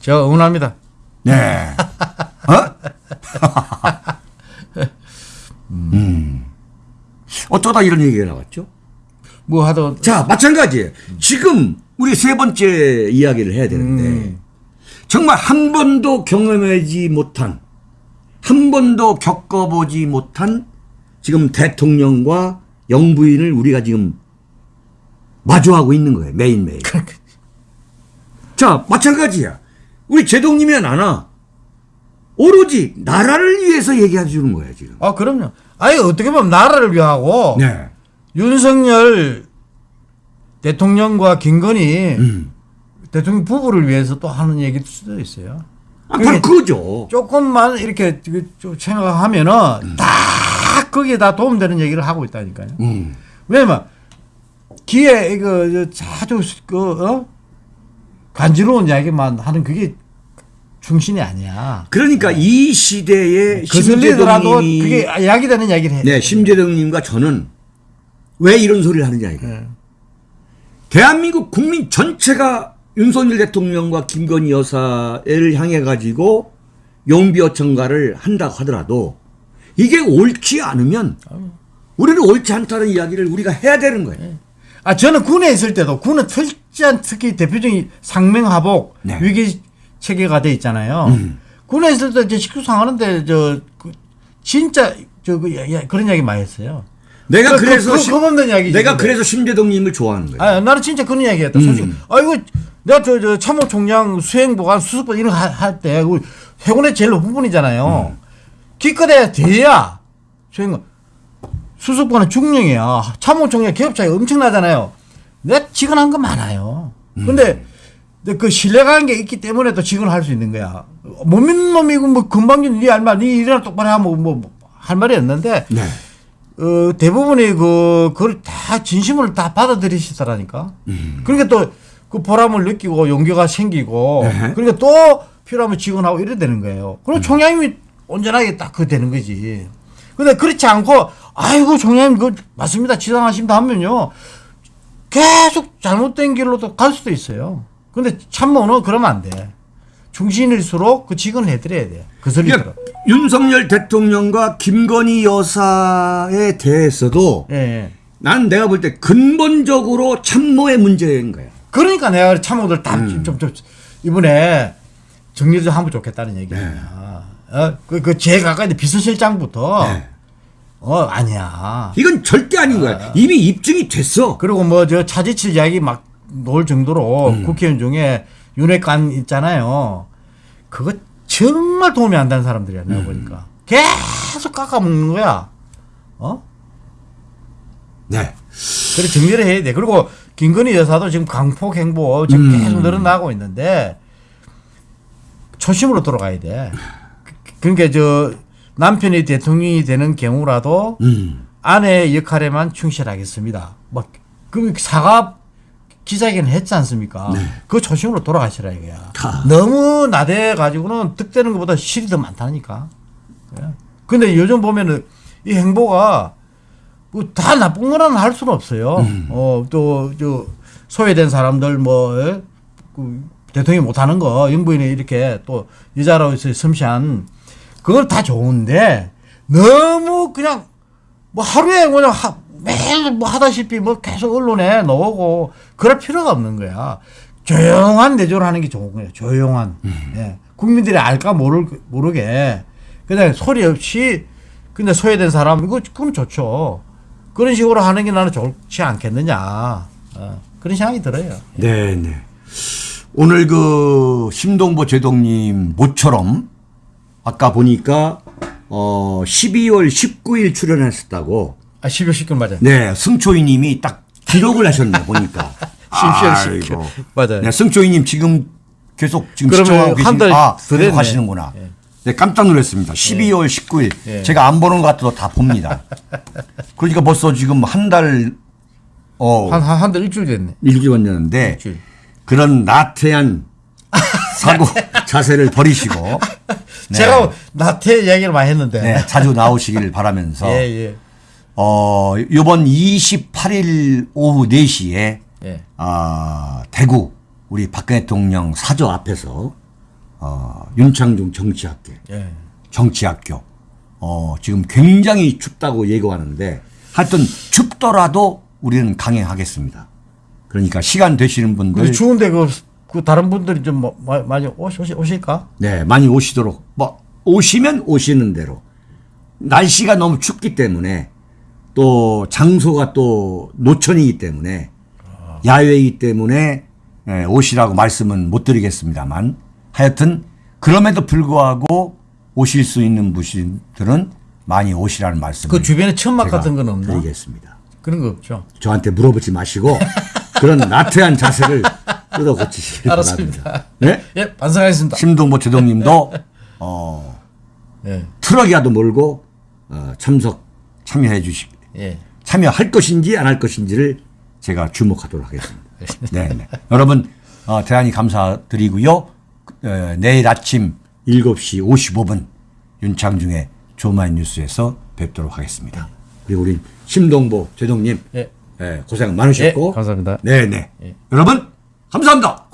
저 응원합니다. 네. 어? 음. 어쩌다 이런 얘기가 나왔죠? 뭐 하던 자, 마찬가지예요. 지금 우리 세 번째 이야기를 해야 되는데 음. 정말 한 번도 경험하지 못한 한 번도 겪어보지 못한 지금 대통령과 영부인을 우리가 지금 마주하고 있는 거예요. 매일매일. 자, 마찬가지야. 우리 제동님이 나나 오로지 나라를 위해서 얘기해 주는 거야, 지금. 아 그럼요. 아니 어떻게 보면 나라를 위하고 네. 윤석열 대통령과 김건희 음. 대통령 부부를 위해서 또 하는 얘기일 수도 있어요. 아, 바로 그거죠. 조금만 이렇게 좀 생각하면은 다 거기에 다 도움되는 얘기를 하고 있다니까요. 음. 왜냐면 기에 이거 자주 그 어? 간지러운 이야기만 하는 그게 중심이 아니야. 그러니까 이 시대에 거슬리더라도 심재동님이 그게 이야기되는 이야기를 해. 네, 심재동님과 저는 왜 이런 소리를 하느냐 이거. 예. 대한민국 국민 전체가 윤석열 대통령과 김건희 여사를 향해 가지고 용비어 청가를 한다고 하더라도 이게 옳지 않으면 우리는 옳지 않다는 이야기를 우리가 해야 되는 거예요. 아 저는 군에 있을 때도 군은 특지한 특히 대표적인 상명하복 네. 위기 체계가 돼 있잖아요. 군에 있을 때 이제 식수 상 하는데 저 그, 진짜 저그 그런 이야기 많이 했어요. 내가 그- 그래서 그- 심- 겁없는 이야기지, 내가 근데. 그래서 심재동님을 좋아하는 거예요. 아 나는 진짜 그런 이야기했다. 솔직히. 음. 아 이거 내가 저, 저 참모 총장 수행보관 수습관 이런 거 할때 해군의 제일 높은 분이잖아요. 기껏해야 돼야 수행 수습관은 중령이야. 참모 총장 기업 차이 엄청나잖아요. 내가 직원한 거 많아요. 근데 그 신뢰관계 있기 때문에 또 직원을 할수 있는 거야. 못 믿는 놈이고 뭐 금방 니할 말, 니 일이나 똑바로 하면 뭐할 말이 없는데 네. 어, 대부분이 그, 그걸 다 진심으로 다 받아들이시더라니까. 그러니까 또 그 보람을 느끼고 용기가 생기고, 네. 그러니까 또 필요하면 지원하고 이래 되는 거예요. 그럼 총장님이 온전하게 딱 그 되는 거지. 근데 그렇지 않고, 아이고, 총장님, 그, 맞습니다. 지당하십니다 하면요. 계속 잘못된 길로도 갈 수도 있어요. 근데 참모는 그러면 안 돼. 중신일수록 그 직원을 해드려야 돼. 그 소리처럼. 그러니까 윤석열 대통령과 김건희 여사에 대해서도 예, 예. 난 내가 볼 때 근본적으로 참모의 문제인 거야. 그러니까 내가 참모들 다 음. 좀, 좀, 이번에 정리 좀 하면 좋겠다는 얘기야. 어, 그, 그, 제일 가까이 비서실장부터, 네. 어, 아니야. 이건 절대 아닌 거야. 이미 입증이 됐어. 그리고 뭐, 저, 차지칠 이야기 막 놓을 정도로 음. 국회의원 중에 윤핵관 있잖아요. 그거 정말 도움이 안 되는 사람들이야, 음. 내가 보니까. 계속 깎아먹는 거야. 어? 네. 그래 정리를 해야 돼. 그리고 김건희 여사도 지금 강폭 행보 지금 음. 계속 늘어나고 있는데 초심으로 돌아가야 돼. 그- 그러니까 저 남편이 대통령이 되는 경우라도 음. 아내의 역할에만 충실하겠습니다. 막그 사과 기자회견 했지 않습니까? 그 초심으로 돌아가시라 이거야. 네. 가. 너무 나대 가지고는 득되는 것보다 실이 더 많다니까. 예. 근데 요즘 보면은 이 행보가 뭐다 나쁜 거라는 할 수는 없어요. 음. 어, 또, 저, 소외된 사람들 뭐, 예? 그 대통령이 못하는 거, 영부인이 이렇게 또 여자로서 섬시한 그건 다 좋은데 너무 그냥 뭐 하루에 그냥 하, 매일 뭐 하다시피 뭐 계속 언론에 나오고 그럴 필요가 없는 거야. 조용한 내조를 하는 게 좋은 거예요. 조용한. 예. 국민들이 알까 모를, 모르게 그냥 소리 없이 근데 소외된 사람 이거 그건 좋죠. 그런 식으로 하는 게 나는 좋지 않겠느냐. 어, 그런 생각이 들어요. 네, 네. 오늘 그 심동보 제동님 모처럼 아까 보니까 어 12월 19일 출연했었다고. 아, 12월 19일 맞아요. 네, 승초이님이 딱 기록을 하셨네 보니까. 12월 19일. 아이고. 맞아요. 네, 승초이님 지금 계속 지금 시청하고 계신 아. 계속 하시는구나. 예. 네, 깜짝 놀랐습니다. 12월 19일. 예. 제가 안 보는 것 같아도 다 봅니다. 그러니까 벌써 지금 한 달, 어, 한, 한, 한 달 일주일 됐네. 일주일 됐는데 일주일. 그런 나태한 사고 자세를 버리시고 네. 제가 나태 이야기를 많이 했는데. 네, 자주 나오시길 바라면서 예, 예. 어, 이번 28일 오후 4시에 예. 아, 대구 우리 박근혜 대통령 사저 앞에서 어, 윤창중 정치학교 예. 정치학교 어, 지금 굉장히 춥다고 예고하는데 하여튼 춥더라도 우리는 강행하겠습니다. 그러니까 시간 되시는 분들 근데 추운데 그, 그 다른 분들이 좀 뭐, 마- 많이 오시, 오시, 오실까? 네, 많이 오시도록 뭐 오시면 오시는 대로 날씨가 너무 춥기 때문에 또 장소가 또 노천이기 때문에 야외이기 때문에 예, 오시라고 말씀은 못 드리겠습니다만 하여튼 그럼에도 불구하고 오실 수 있는 분들은 많이 오시라는 말씀을 그 주변에 천막 같은 건 없나? 드리겠습니다. 그런 거 없죠. 저한테 물어보지 마시고 그런 나태한 자세를 고치시길 알았습니다. 바랍니다. 네? 예, 반성하겠습니다. 심동보 제동님도 어, 예, 트럭이라도 몰고 어, 참석 참여해 주시 예. 참여할 것인지 안 할 것인지를 제가 주목하도록 하겠습니다. 네, 네. 여러분 어, 대단히 감사드리고요. 어, 내일 아침 7시 55분 윤창중의 조마인 뉴스에서 뵙도록 하겠습니다. 그리고 우리 심동보 제독님 예. 예, 고생 많으셨고 예, 감사합니다. 네네 예. 여러분 감사합니다.